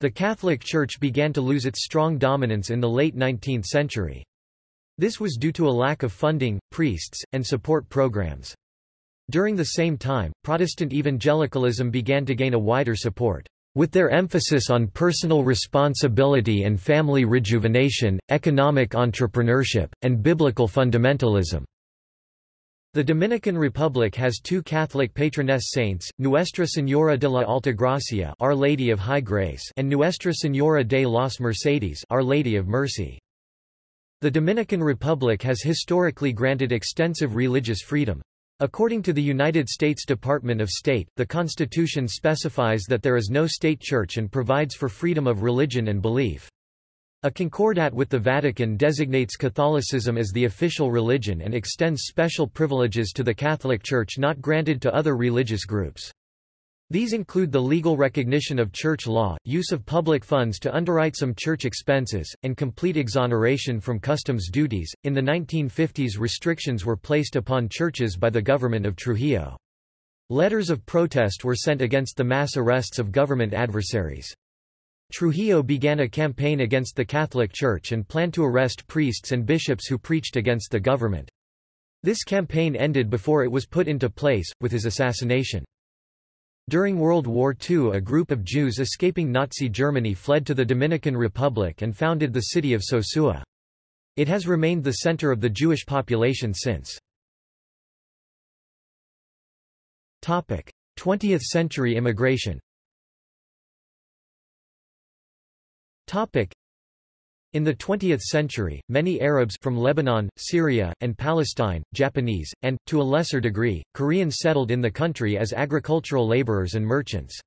The Catholic Church began to lose its strong dominance in the late 19th century. This was due to a lack of funding, priests, and support programs. During the same time, Protestant evangelicalism began to gain a wider support. With their emphasis on personal responsibility and family rejuvenation, economic entrepreneurship, and biblical fundamentalism. The Dominican Republic has two Catholic patroness saints, Nuestra Señora de la Altagracia Our Lady of High Grace and Nuestra Señora de las Mercedes Our Lady of Mercy. The Dominican Republic has historically granted extensive religious freedom. According to the United States Department of State, the Constitution specifies that there is no state church and provides for freedom of religion and belief. A concordat with the Vatican designates Catholicism as the official religion and extends special privileges to the Catholic Church not granted to other religious groups. These include the legal recognition of church law, use of public funds to underwrite some church expenses, and complete exoneration from customs duties. In the 1950s, restrictions were placed upon churches by the government of Trujillo. Letters of protest were sent against the mass arrests of government adversaries. Trujillo began a campaign against the Catholic Church and planned to arrest priests and bishops who preached against the government. This campaign ended before it was put into place, with his assassination. During World War II a group of Jews escaping Nazi Germany fled to the Dominican Republic and founded the city of Sosua. It has remained the center of the Jewish population since. 20th century immigration In the 20th century, many Arabs from Lebanon, Syria, and Palestine, Japanese, and, to a lesser degree, Koreans settled in the country as agricultural laborers and merchants.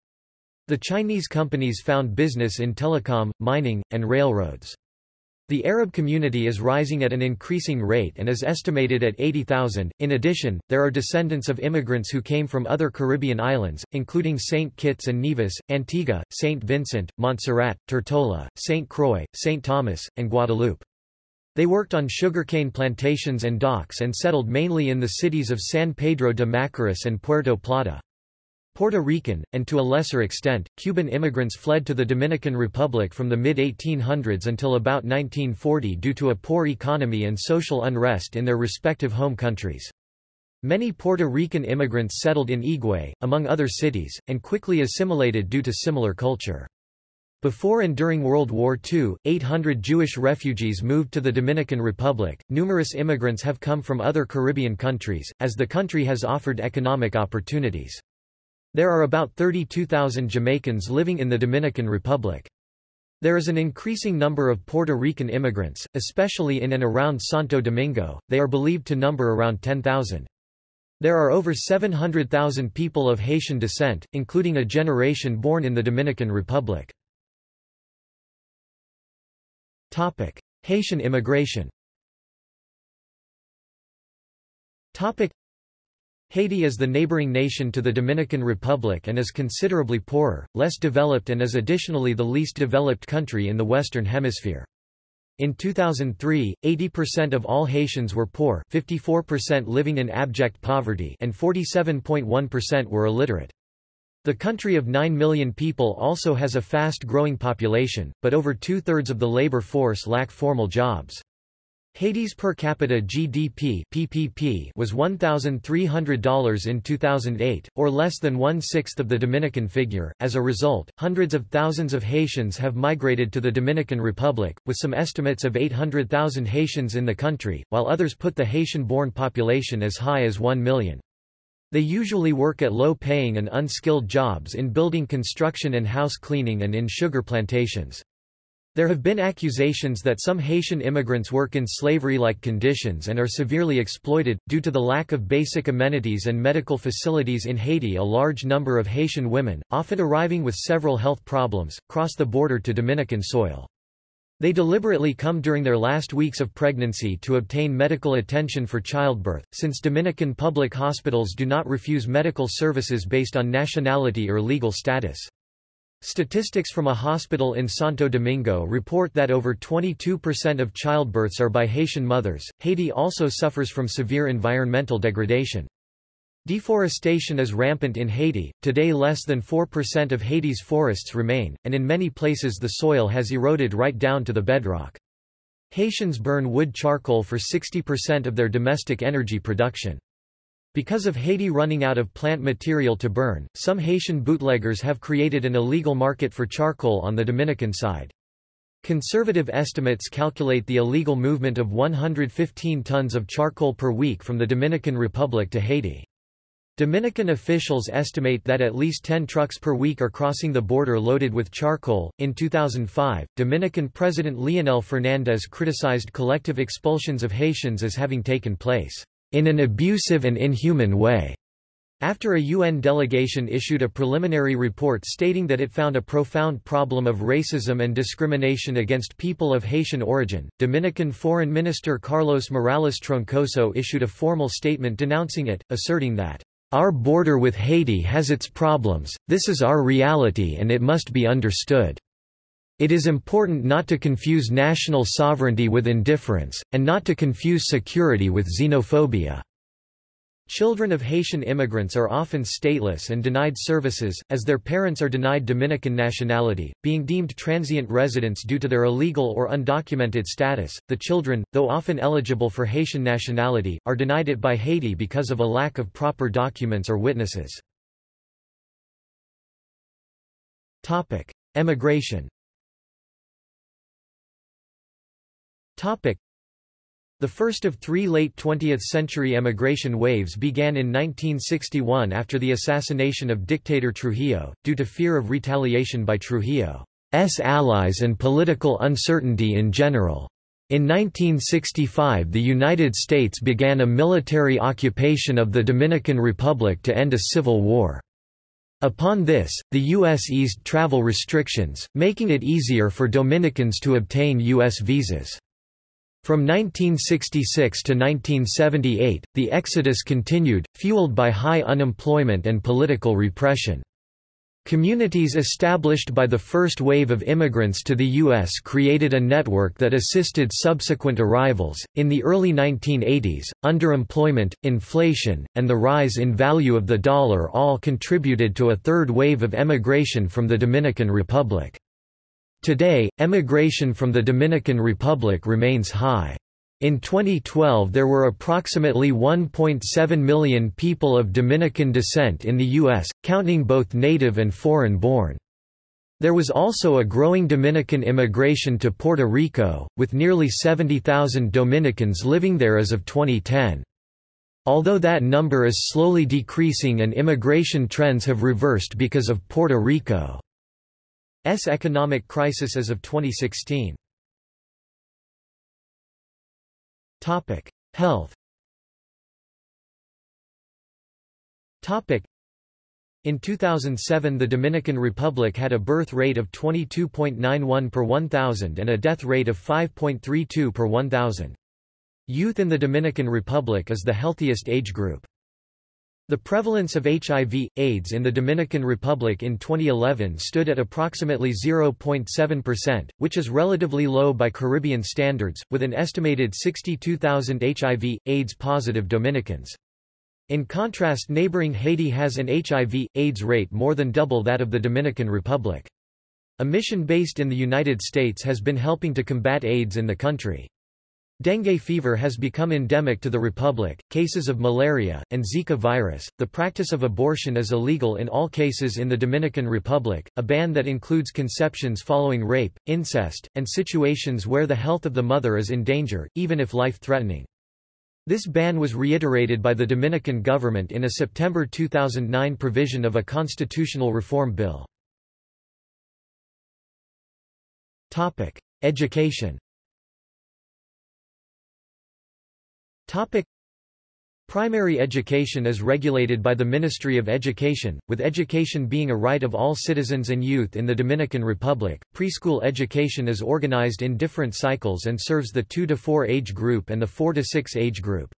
The Chinese companies found business in telecom, mining, and railroads. The Arab community is rising at an increasing rate and is estimated at 80,000. In addition, there are descendants of immigrants who came from other Caribbean islands, including St. Kitts and Nevis, Antigua, St. Vincent, Montserrat, Tortola, St. Croix, St. Thomas, and Guadeloupe. They worked on sugarcane plantations and docks and settled mainly in the cities of San Pedro de Macorís and Puerto Plata. Puerto Rican, and to a lesser extent, Cuban immigrants fled to the Dominican Republic from the mid-1800s until about 1940 due to a poor economy and social unrest in their respective home countries. Many Puerto Rican immigrants settled in Higüey, among other cities, and quickly assimilated due to similar culture. Before and during World War II, 800 Jewish refugees moved to the Dominican Republic. Numerous immigrants have come from other Caribbean countries, as the country has offered economic opportunities. There are about 32,000 Jamaicans living in the Dominican Republic. There is an increasing number of Puerto Rican immigrants, especially in and around Santo Domingo, they are believed to number around 10,000. There are over 700,000 people of Haitian descent, including a generation born in the Dominican Republic. Haitian immigration Haiti is the neighboring nation to the Dominican Republic and is considerably poorer, less developed and is additionally the least developed country in the Western Hemisphere. In 2003, 80% of all Haitians were poor 54% living in abject poverty and 47.1% were illiterate. The country of 9 million people also has a fast-growing population, but over two-thirds of the labor force lack formal jobs. Haiti's per capita GDP PPP was $1,300 in 2008, or less than one-sixth of the Dominican figure. As a result, hundreds of thousands of Haitians have migrated to the Dominican Republic, with some estimates of 800,000 Haitians in the country, while others put the Haitian-born population as high as 1 million. They usually work at low-paying and unskilled jobs in building construction and house cleaning and in sugar plantations. There have been accusations that some Haitian immigrants work in slavery-like conditions and are severely exploited. Due to the lack of basic amenities and medical facilities in Haiti a large number of Haitian women, often arriving with several health problems, cross the border to Dominican soil. They deliberately come during their last weeks of pregnancy to obtain medical attention for childbirth, since Dominican public hospitals do not refuse medical services based on nationality or legal status. Statistics from a hospital in Santo Domingo report that over 22% of childbirths are by Haitian mothers. Haiti also suffers from severe environmental degradation. Deforestation is rampant in Haiti, today less than 4% of Haiti's forests remain, and in many places the soil has eroded right down to the bedrock. Haitians burn wood charcoal for 60% of their domestic energy production. Because of Haiti running out of plant material to burn, some Haitian bootleggers have created an illegal market for charcoal on the Dominican side. Conservative estimates calculate the illegal movement of 115 tons of charcoal per week from the Dominican Republic to Haiti. Dominican officials estimate that at least 10 trucks per week are crossing the border loaded with charcoal. In 2005, Dominican President Leonel Fernandez criticized collective expulsions of Haitians as having taken place in an abusive and inhuman way. After a UN delegation issued a preliminary report stating that it found a profound problem of racism and discrimination against people of Haitian origin, Dominican Foreign Minister Carlos Morales Troncoso issued a formal statement denouncing it, asserting that our border with Haiti has its problems, this is our reality and it must be understood. It is important not to confuse national sovereignty with indifference, and not to confuse security with xenophobia. Children of Haitian immigrants are often stateless and denied services, as their parents are denied Dominican nationality, being deemed transient residents due to their illegal or undocumented status. The children, though often eligible for Haitian nationality, are denied it by Haiti because of a lack of proper documents or witnesses. Topic: Emigration. Topic. The first of three late 20th-century emigration waves began in 1961 after the assassination of dictator Trujillo, due to fear of retaliation by Trujillo's allies and political uncertainty in general. In 1965 the United States began a military occupation of the Dominican Republic to end a civil war. Upon this, the U.S. eased travel restrictions, making it easier for Dominicans to obtain U.S. visas. From 1966 to 1978, the exodus continued, fueled by high unemployment and political repression. Communities established by the first wave of immigrants to the U.S. created a network that assisted subsequent arrivals. In the early 1980s, underemployment, inflation, and the rise in value of the dollar all contributed to a third wave of emigration from the Dominican Republic. Today, emigration from the Dominican Republic remains high. In 2012 there were approximately 1.7 million people of Dominican descent in the U.S., counting both native and foreign-born. There was also a growing Dominican immigration to Puerto Rico, with nearly 70,000 Dominicans living there as of 2010. Although that number is slowly decreasing and immigration trends have reversed because of Puerto Rico. S economic crisis as of 2016. Topic: Health. Topic: In 2007 the Dominican Republic had a birth rate of 22.91 per 1,000 and a death rate of 5.32 per 1,000. Youth in the Dominican Republic is the healthiest age group. The prevalence of HIV, AIDS in the Dominican Republic in 2011 stood at approximately 0.7%, which is relatively low by Caribbean standards, with an estimated 62,000 HIV, AIDS-positive Dominicans. In contrast neighboring Haiti has an HIV, AIDS rate more than double that of the Dominican Republic. A mission based in the United States has been helping to combat AIDS in the country. Dengue fever has become endemic to the republic, cases of malaria, and Zika virus. The practice of abortion is illegal in all cases in the Dominican Republic, a ban that includes conceptions following rape, incest, and situations where the health of the mother is in danger, even if life-threatening. This ban was reiterated by the Dominican government in a September 2009 provision of a constitutional reform bill. Topic: Education Primary education is regulated by the Ministry of Education, with education being a right of all citizens and youth in the Dominican Republic. Preschool education is organized in different cycles and serves the 2 to 4 age group and the 4 to 6 age group.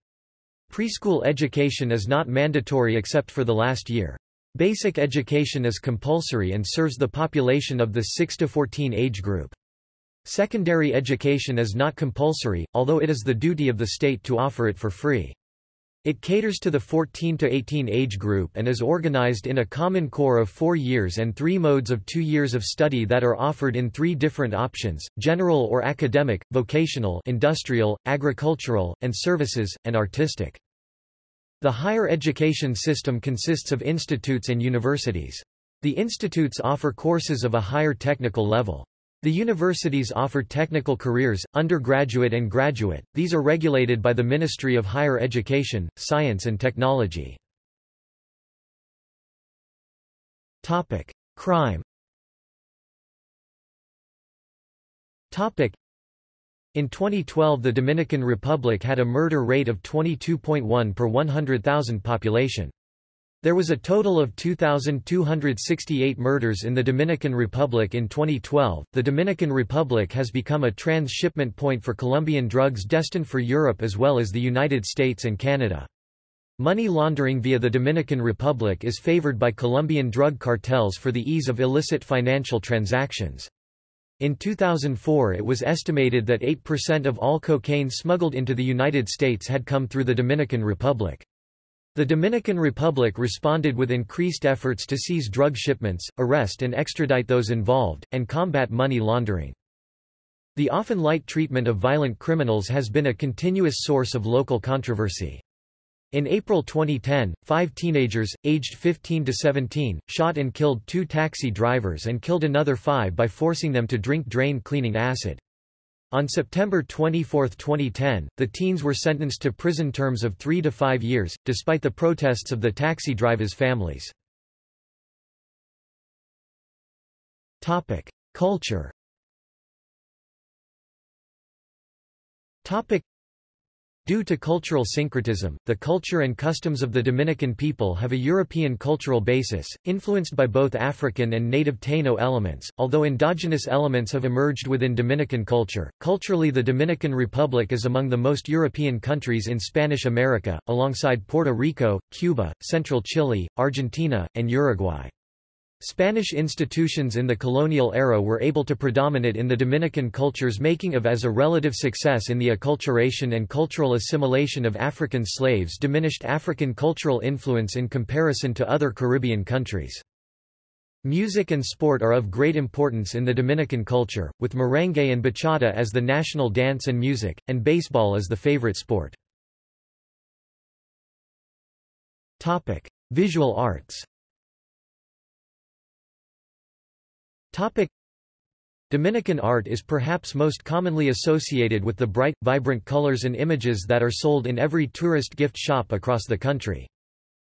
Preschool education is not mandatory except for the last year. Basic education is compulsory and serves the population of the 6 to 14 age group. Secondary education is not compulsory, although it is the duty of the state to offer it for free. It caters to the 14 to 18 age group and is organized in a common core of four years and three modes of two years of study that are offered in three different options, general or academic, vocational industrial, agricultural, and services, and artistic. The higher education system consists of institutes and universities. The institutes offer courses of a higher technical level. The universities offer technical careers, undergraduate and graduate, these are regulated by the Ministry of Higher Education, Science and Technology. Crime Topic. In 2012 the Dominican Republic had a murder rate of 22.1 per 100,000 population. There was a total of 2,268 murders in the Dominican Republic in 2012. The Dominican Republic has become a transshipment point for Colombian drugs destined for Europe as well as the United States and Canada. Money laundering via the Dominican Republic is favored by Colombian drug cartels for the ease of illicit financial transactions. In 2004 it was estimated that 8% of all cocaine smuggled into the United States had come through the Dominican Republic. The Dominican Republic responded with increased efforts to seize drug shipments, arrest and extradite those involved, and combat money laundering. The often light treatment of violent criminals has been a continuous source of local controversy. In April 2010, five teenagers, aged 15 to 17, shot and killed two taxi drivers and killed another five by forcing them to drink drain-cleaning acid. On September 24, 2010, the teens were sentenced to prison terms of three to five years, despite the protests of the taxi drivers' families. Culture Due to cultural syncretism, the culture and customs of the Dominican people have a European cultural basis, influenced by both African and native Taino elements, although endogenous elements have emerged within Dominican culture. Culturally the Dominican Republic is among the most European countries in Spanish America, alongside Puerto Rico, Cuba, central Chile, Argentina, and Uruguay. Spanish institutions in the colonial era were able to predominate in the Dominican culture's making of as a relative success in the acculturation and cultural assimilation of African slaves diminished African cultural influence in comparison to other Caribbean countries. Music and sport are of great importance in the Dominican culture, with merengue and bachata as the national dance and music, and baseball as the favorite sport. Visual arts Topic. Dominican art is perhaps most commonly associated with the bright, vibrant colors and images that are sold in every tourist gift shop across the country.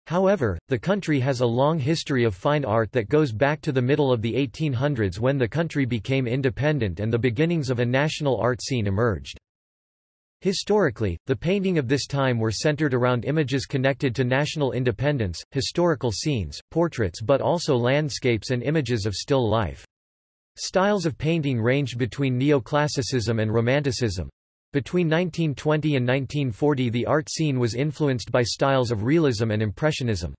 However, the country has a long history of fine art that goes back to the middle of the 1800s when the country became independent and the beginnings of a national art scene emerged. Historically, the painting of this time were centered around images connected to national independence, historical scenes, portraits but also landscapes and images of still life. Styles of painting ranged between neoclassicism and romanticism. Between 1920 and 1940 the art scene was influenced by styles of realism and impressionism.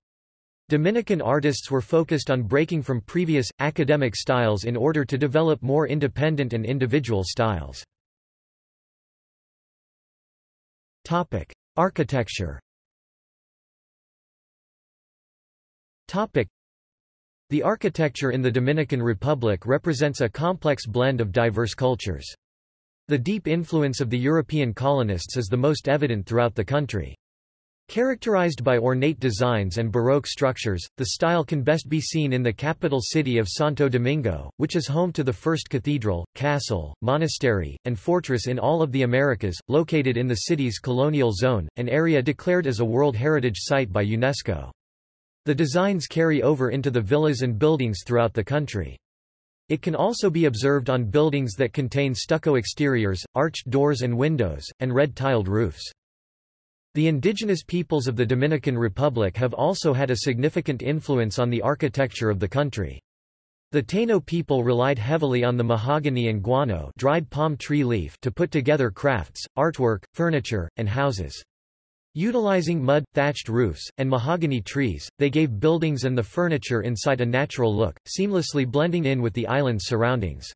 Dominican artists were focused on breaking from previous, academic styles in order to develop more independent and individual styles. Architecture the architecture in the Dominican Republic represents a complex blend of diverse cultures. The deep influence of the European colonists is the most evident throughout the country. Characterized by ornate designs and Baroque structures, the style can best be seen in the capital city of Santo Domingo, which is home to the first cathedral, castle, monastery, and fortress in all of the Americas, located in the city's colonial zone, an area declared as a World Heritage Site by UNESCO. The designs carry over into the villas and buildings throughout the country. It can also be observed on buildings that contain stucco exteriors, arched doors and windows, and red tiled roofs. The indigenous peoples of the Dominican Republic have also had a significant influence on the architecture of the country. The Taino people relied heavily on the mahogany and guano dried palm tree leaf to put together crafts, artwork, furniture, and houses. Utilizing mud, thatched roofs, and mahogany trees, they gave buildings and the furniture inside a natural look, seamlessly blending in with the island's surroundings.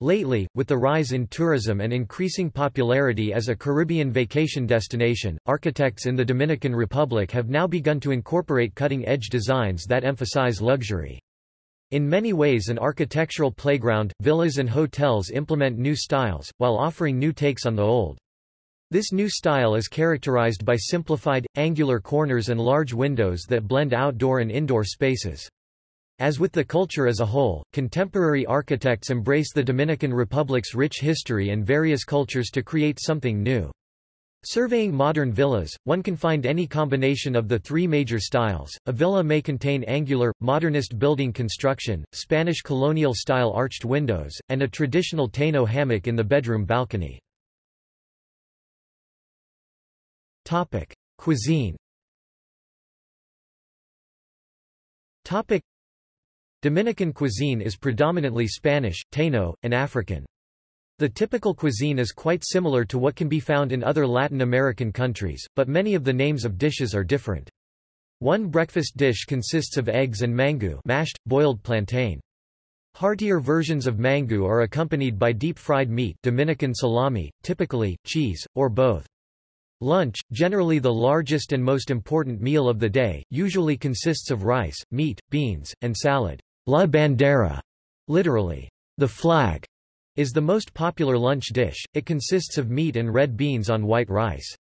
Lately, with the rise in tourism and increasing popularity as a Caribbean vacation destination, architects in the Dominican Republic have now begun to incorporate cutting-edge designs that emphasize luxury. In many ways an architectural playground, villas and hotels implement new styles, while offering new takes on the old. This new style is characterized by simplified, angular corners and large windows that blend outdoor and indoor spaces. As with the culture as a whole, contemporary architects embrace the Dominican Republic's rich history and various cultures to create something new. Surveying modern villas, one can find any combination of the three major styles. A villa may contain angular, modernist building construction, Spanish colonial-style arched windows, and a traditional Taino hammock in the bedroom balcony. Topic: Cuisine. Topic: Dominican cuisine is predominantly Spanish, Taino, and African. The typical cuisine is quite similar to what can be found in other Latin American countries, but many of the names of dishes are different. One breakfast dish consists of eggs and mangú mashed, boiled plantain. Heartier versions of mangú are accompanied by deep-fried meat Dominican salami, typically, cheese, or both. Lunch, generally the largest and most important meal of the day, usually consists of rice, meat, beans, and salad. La bandera, literally, the flag, is the most popular lunch dish. It consists of meat and red beans on white rice.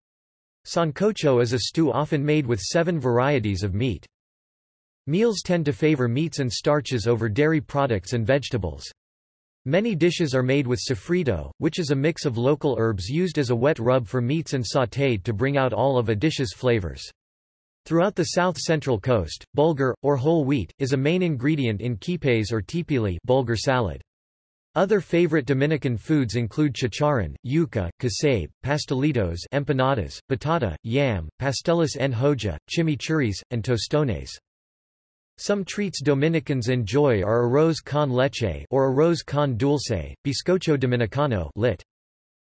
Sancocho is a stew often made with seven varieties of meat. Meals tend to favor meats and starches over dairy products and vegetables. Many dishes are made with sofrito, which is a mix of local herbs used as a wet rub for meats and sautéed to bring out all of a dish's flavors. Throughout the south-central coast, bulgur, or whole wheat, is a main ingredient in quipes or tipili bulgur salad. Other favorite Dominican foods include chicharrón, yuca, casabe, pastelitos empanadas, batata, yam, pasteles en hoja, chimichurris, and tostones. Some treats Dominicans enjoy are arroz con leche or arroz con dulce, bizcocho dominicano lit.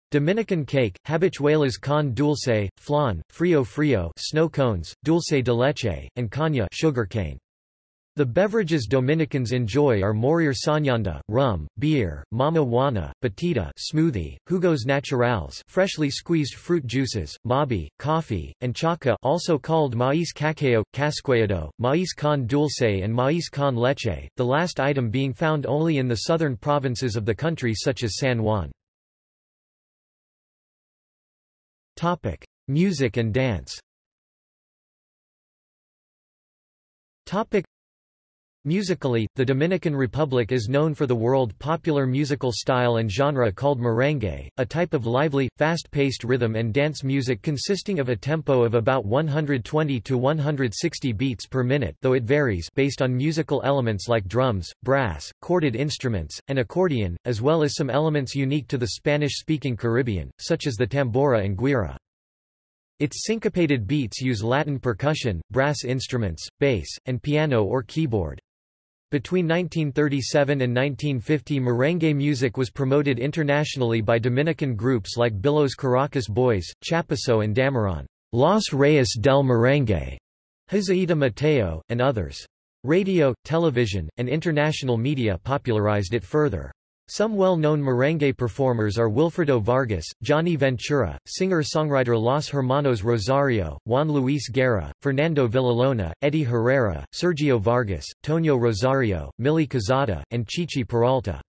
Dominican cake, habichuelas con dulce, flan, frio frio snow cones, dulce de leche, and caña sugarcane. The beverages Dominicans enjoy are Morir Soñando, rum, beer, mama juana, batida smoothie, jugos naturales freshly squeezed fruit juices, mabi, coffee, and chaca also called maíz caqueao, casqueado, maíz con dulce and maíz con leche, the last item being found only in the southern provinces of the country such as San Juan. Topic: Music and dance. Topic: Musically, the Dominican Republic is known for the world-popular musical style and genre called merengue, a type of lively, fast-paced rhythm and dance music consisting of a tempo of about 120 to 160 beats per minute though it varies based on musical elements like drums, brass, corded instruments, and accordion, as well as some elements unique to the Spanish-speaking Caribbean, such as the tambora and guira. Its syncopated beats use Latin percussion, brass instruments, bass, and piano or keyboard. Between 1937 and 1950 merengue music was promoted internationally by Dominican groups like Billo's Caracas Boys, Chapuseaux and Damirón, Los Reyes del Merengue, Joseíto Mateo, and others. Radio, television, and international media popularized it further. Some well-known merengue performers are Wilfrido Vargas, Johnny Ventura, singer-songwriter Los Hermanos Rosario, Juan Luis Guerra, Fernando Villalona, Eddy Herrera, Sergio Vargas, Toño Rosario, Milly Quezada, and Chichi Peralta.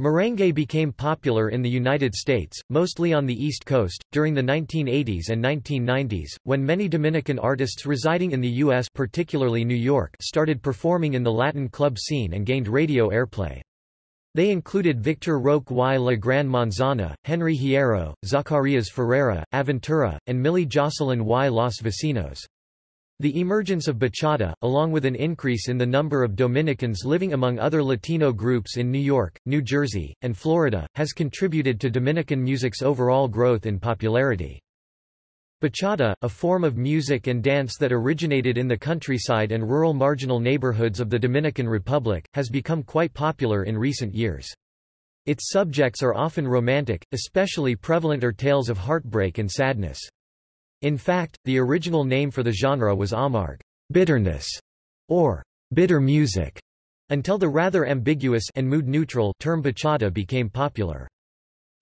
Merengue became popular in the United States, mostly on the East Coast, during the 1980s and 1990s, when many Dominican artists residing in the U.S. particularly New York started performing in the Latin club scene and gained radio airplay. They included Victor Roque y La Gran Manzana, Henry Hierro, Zacarias Ferreira, Aventura, and Millie Jocelyn y Los Vecinos. The emergence of bachata, along with an increase in the number of Dominicans living among other Latino groups in New York, New Jersey, and Florida, has contributed to Dominican music's overall growth in popularity. Bachata, a form of music and dance that originated in the countryside and rural marginal neighborhoods of the Dominican Republic, has become quite popular in recent years. Its subjects are often romantic, especially prevalent are tales of heartbreak and sadness. In fact, the original name for the genre was amargue bitterness, or bitter music, until the rather ambiguous and mood-neutral term bachata became popular.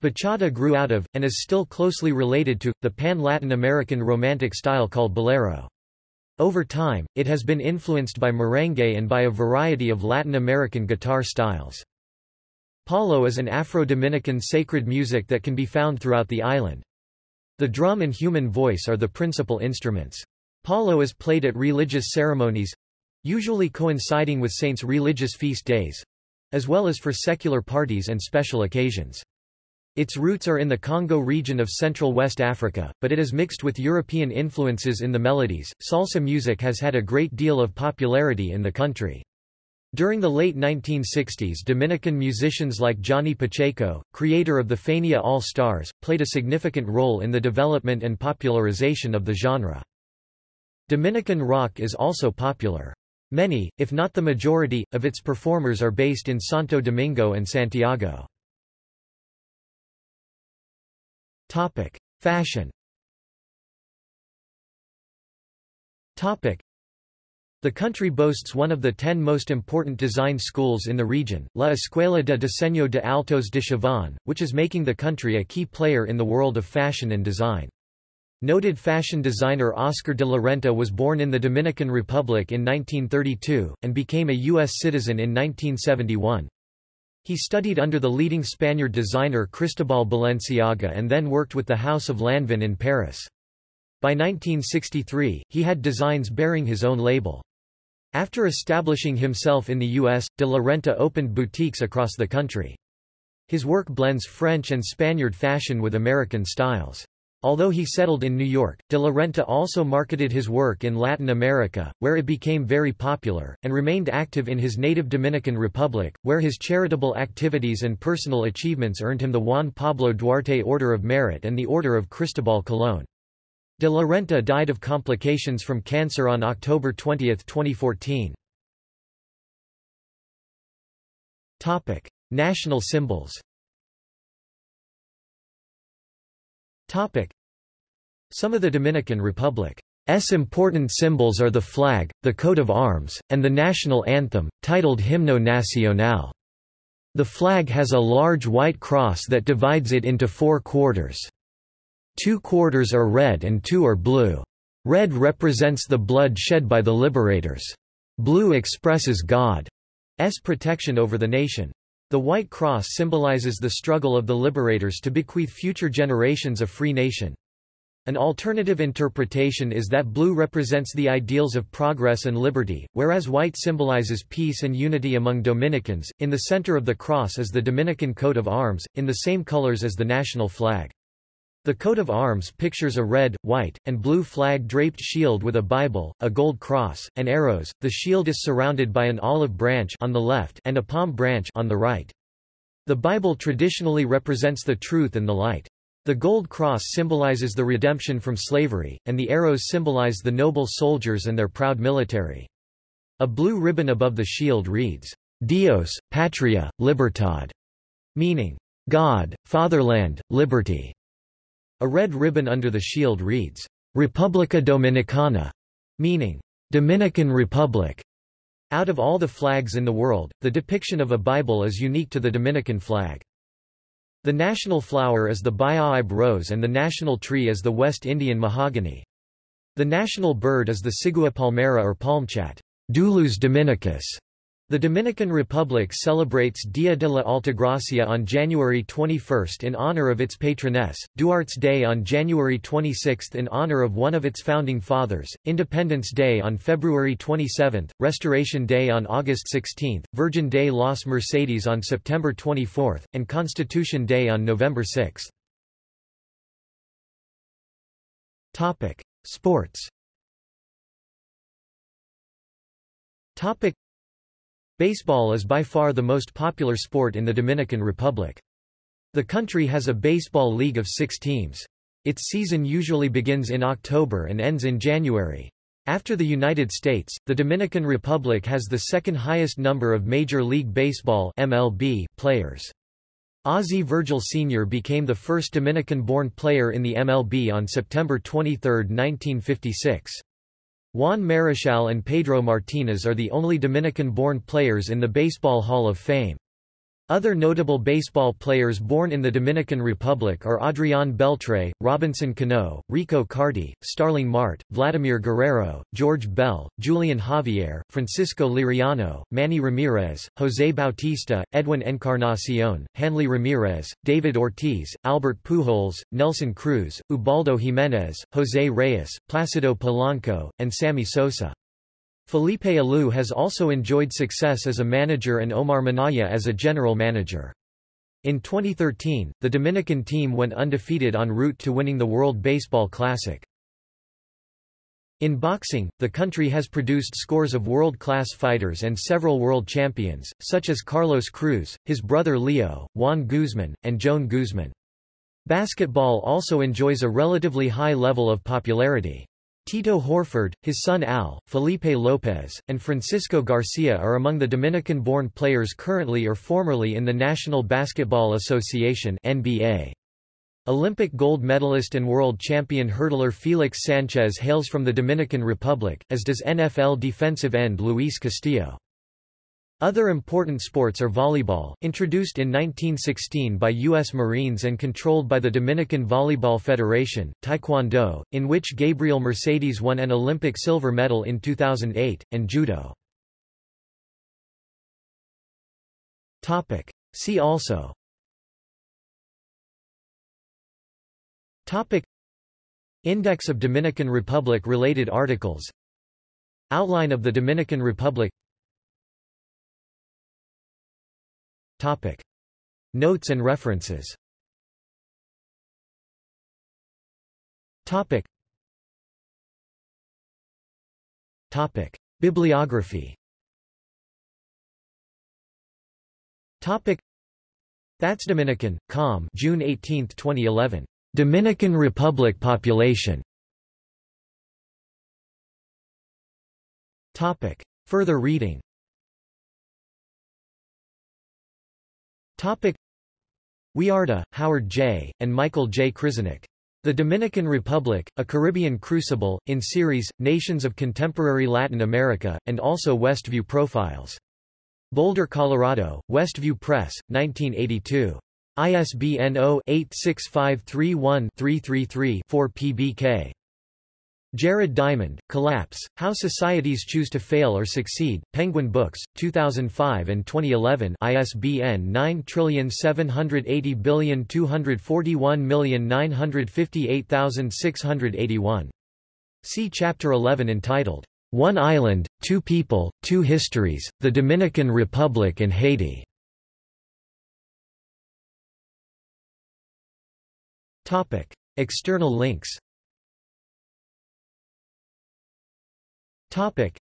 Bachata grew out of, and is still closely related to, the pan-Latin American romantic style called bolero. Over time, it has been influenced by merengue and by a variety of Latin American guitar styles. Palo is an Afro-Dominican sacred music that can be found throughout the island. The drum and human voice are the principal instruments. Palo is played at religious ceremonies—usually coinciding with saints' religious feast days—as well as for secular parties and special occasions. Its roots are in the Congo region of Central West Africa, but it is mixed with European influences in the melodies. Salsa music has had a great deal of popularity in the country. During the late 1960s Dominican musicians like Johnny Pacheco, creator of the Fania All-Stars, played a significant role in the development and popularization of the genre. Dominican rock is also popular. Many, if not the majority, of its performers are based in Santo Domingo and Santiago. Topic: Fashion. Topic: The country boasts one of the ten most important design schools in the region, La Escuela de Diseño de Altos de Chavon, which is making the country a key player in the world of fashion and design. Noted fashion designer Oscar de la Renta was born in the Dominican Republic in 1932, and became a U.S. citizen in 1971. He studied under the leading Spaniard designer Cristobal Balenciaga and then worked with the House of Lanvin in Paris. By 1963, he had designs bearing his own label. After establishing himself in the U.S., de la Renta opened boutiques across the country. His work blends French and Spaniard fashion with American styles. Although he settled in New York, de la Renta also marketed his work in Latin America, where it became very popular, and remained active in his native Dominican Republic, where his charitable activities and personal achievements earned him the Juan Pablo Duarte Order of Merit and the Order of Cristobal Colón. De la Renta died of complications from cancer on October 20, 2014. National symbols Topic. Some of the Dominican Republic's important symbols are the flag, the coat of arms, and the national anthem, titled Himno Nacional. The flag has a large white cross that divides it into four quarters. Two quarters are red and two are blue. Red represents the blood shed by the liberators. Blue expresses God's protection over the nation. The White Cross symbolizes the struggle of the liberators to bequeath future generations a free nation. An alternative interpretation is that blue represents the ideals of progress and liberty, whereas white symbolizes peace and unity among Dominicans. In the center of the cross is the Dominican coat of arms, in the same colors as the national flag. The coat of arms pictures a red, white, and blue flag-draped shield with a Bible, a gold cross, and arrows. The shield is surrounded by an olive branch on the left and a palm branch on the right. The Bible traditionally represents the truth and the light. The gold cross symbolizes the redemption from slavery, and the arrows symbolize the noble soldiers and their proud military. A blue ribbon above the shield reads, Dios, Patria, Libertad, meaning, God, Fatherland, Liberty. A red ribbon under the shield reads, República Dominicana, meaning, Dominican Republic. Out of all the flags in the world, the depiction of a Bible is unique to the Dominican flag. The national flower is the Bayahibe rose and the national tree is the West Indian mahogany. The national bird is the Cigua palmera or palmchat, Dulus dominicus, the Dominican Republic celebrates Dia de la Altagracia on January 21 in honor of its patroness, Duarte's Day on January 26 in honor of one of its founding fathers, Independence Day on February 27, Restoration Day on August 16, Virgin Day Los Mercedes on September 24, and Constitution Day on November 6. Sports Baseball is by far the most popular sport in the Dominican Republic. The country has a baseball league of six teams. Its season usually begins in October and ends in January. After the United States, the Dominican Republic has the second highest number of Major League Baseball MLB players. Ozzie Virgil Sr. became the first Dominican-born player in the MLB on September 23, 1956. Juan Marichal and Pedro Martinez are the only Dominican-born players in the Baseball Hall of Fame. Other notable baseball players born in the Dominican Republic are Adrián Beltré, Robinson Cano, Rico Carty, Starling Marte, Vladimir Guerrero, George Bell, Julian Javier, Francisco Liriano, Manny Ramirez, José Bautista, Edwin Encarnacion, Hanley Ramirez, David Ortiz, Albert Pujols, Nelson Cruz, Ubaldo Jiménez, José Reyes, Placido Polanco, and Sammy Sosa. Felipe Alou has also enjoyed success as a manager and Omar Minaya as a general manager. In 2013, the Dominican team went undefeated en route to winning the World Baseball Classic. In boxing, the country has produced scores of world-class fighters and several world champions, such as Carlos Cruz, his brother Leo, Juan Guzman, and Joan Guzman. Basketball also enjoys a relatively high level of popularity. Tito Horford, his son Al, Felipe Lopez, and Francisco Garcia are among the Dominican-born players currently or formerly in the National Basketball Association NBA. Olympic gold medalist and world champion hurdler Felix Sanchez hails from the Dominican Republic, as does NFL defensive end Luis Castillo. Other important sports are volleyball, introduced in 1916 by U.S. Marines and controlled by the Dominican Volleyball Federation, taekwondo, in which Gabriel Mercedes won an Olympic silver medal in 2008, and judo. Topic. See also Topic Index of Dominican Republic related articles Outline of the Dominican Republic Topic. Notes and references Topic. Topic. Bibliography Topic. That's Dominican, com June 18, 2011. Dominican Republic population Topic. Further reading Topic Wiarda, Howard J., and Michael J. Kryzanek. The Dominican Republic, A Caribbean Crucible, in series, Nations of Contemporary Latin America, and also Westview Profiles. Boulder, Colorado, Westview Press, 1982. ISBN 0-86531-333-4 PBK. Jared Diamond, Collapse, How Societies Choose to Fail or Succeed, Penguin Books, 2005 and 2011 ISBN 9780241958681. See Chapter 11 entitled, One Island, Two People, Two Histories, The Dominican Republic and Haiti. External links Topic.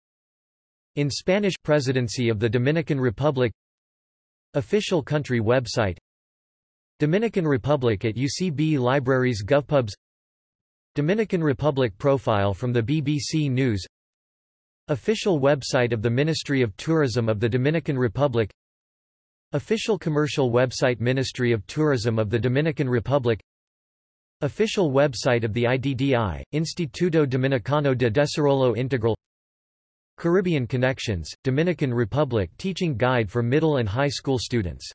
In Spanish Presidency of the Dominican Republic. Official country website. Dominican Republic at UCB Libraries GovPubs. Dominican Republic profile from the BBC News. Official website of the Ministry of Tourism of the Dominican Republic. Official commercial website Ministry of Tourism of the Dominican Republic. Official website of the IDDI, Instituto Dominicano de Desarrollo Integral Caribbean Connections, Dominican Republic Teaching Guide for Middle and High School Students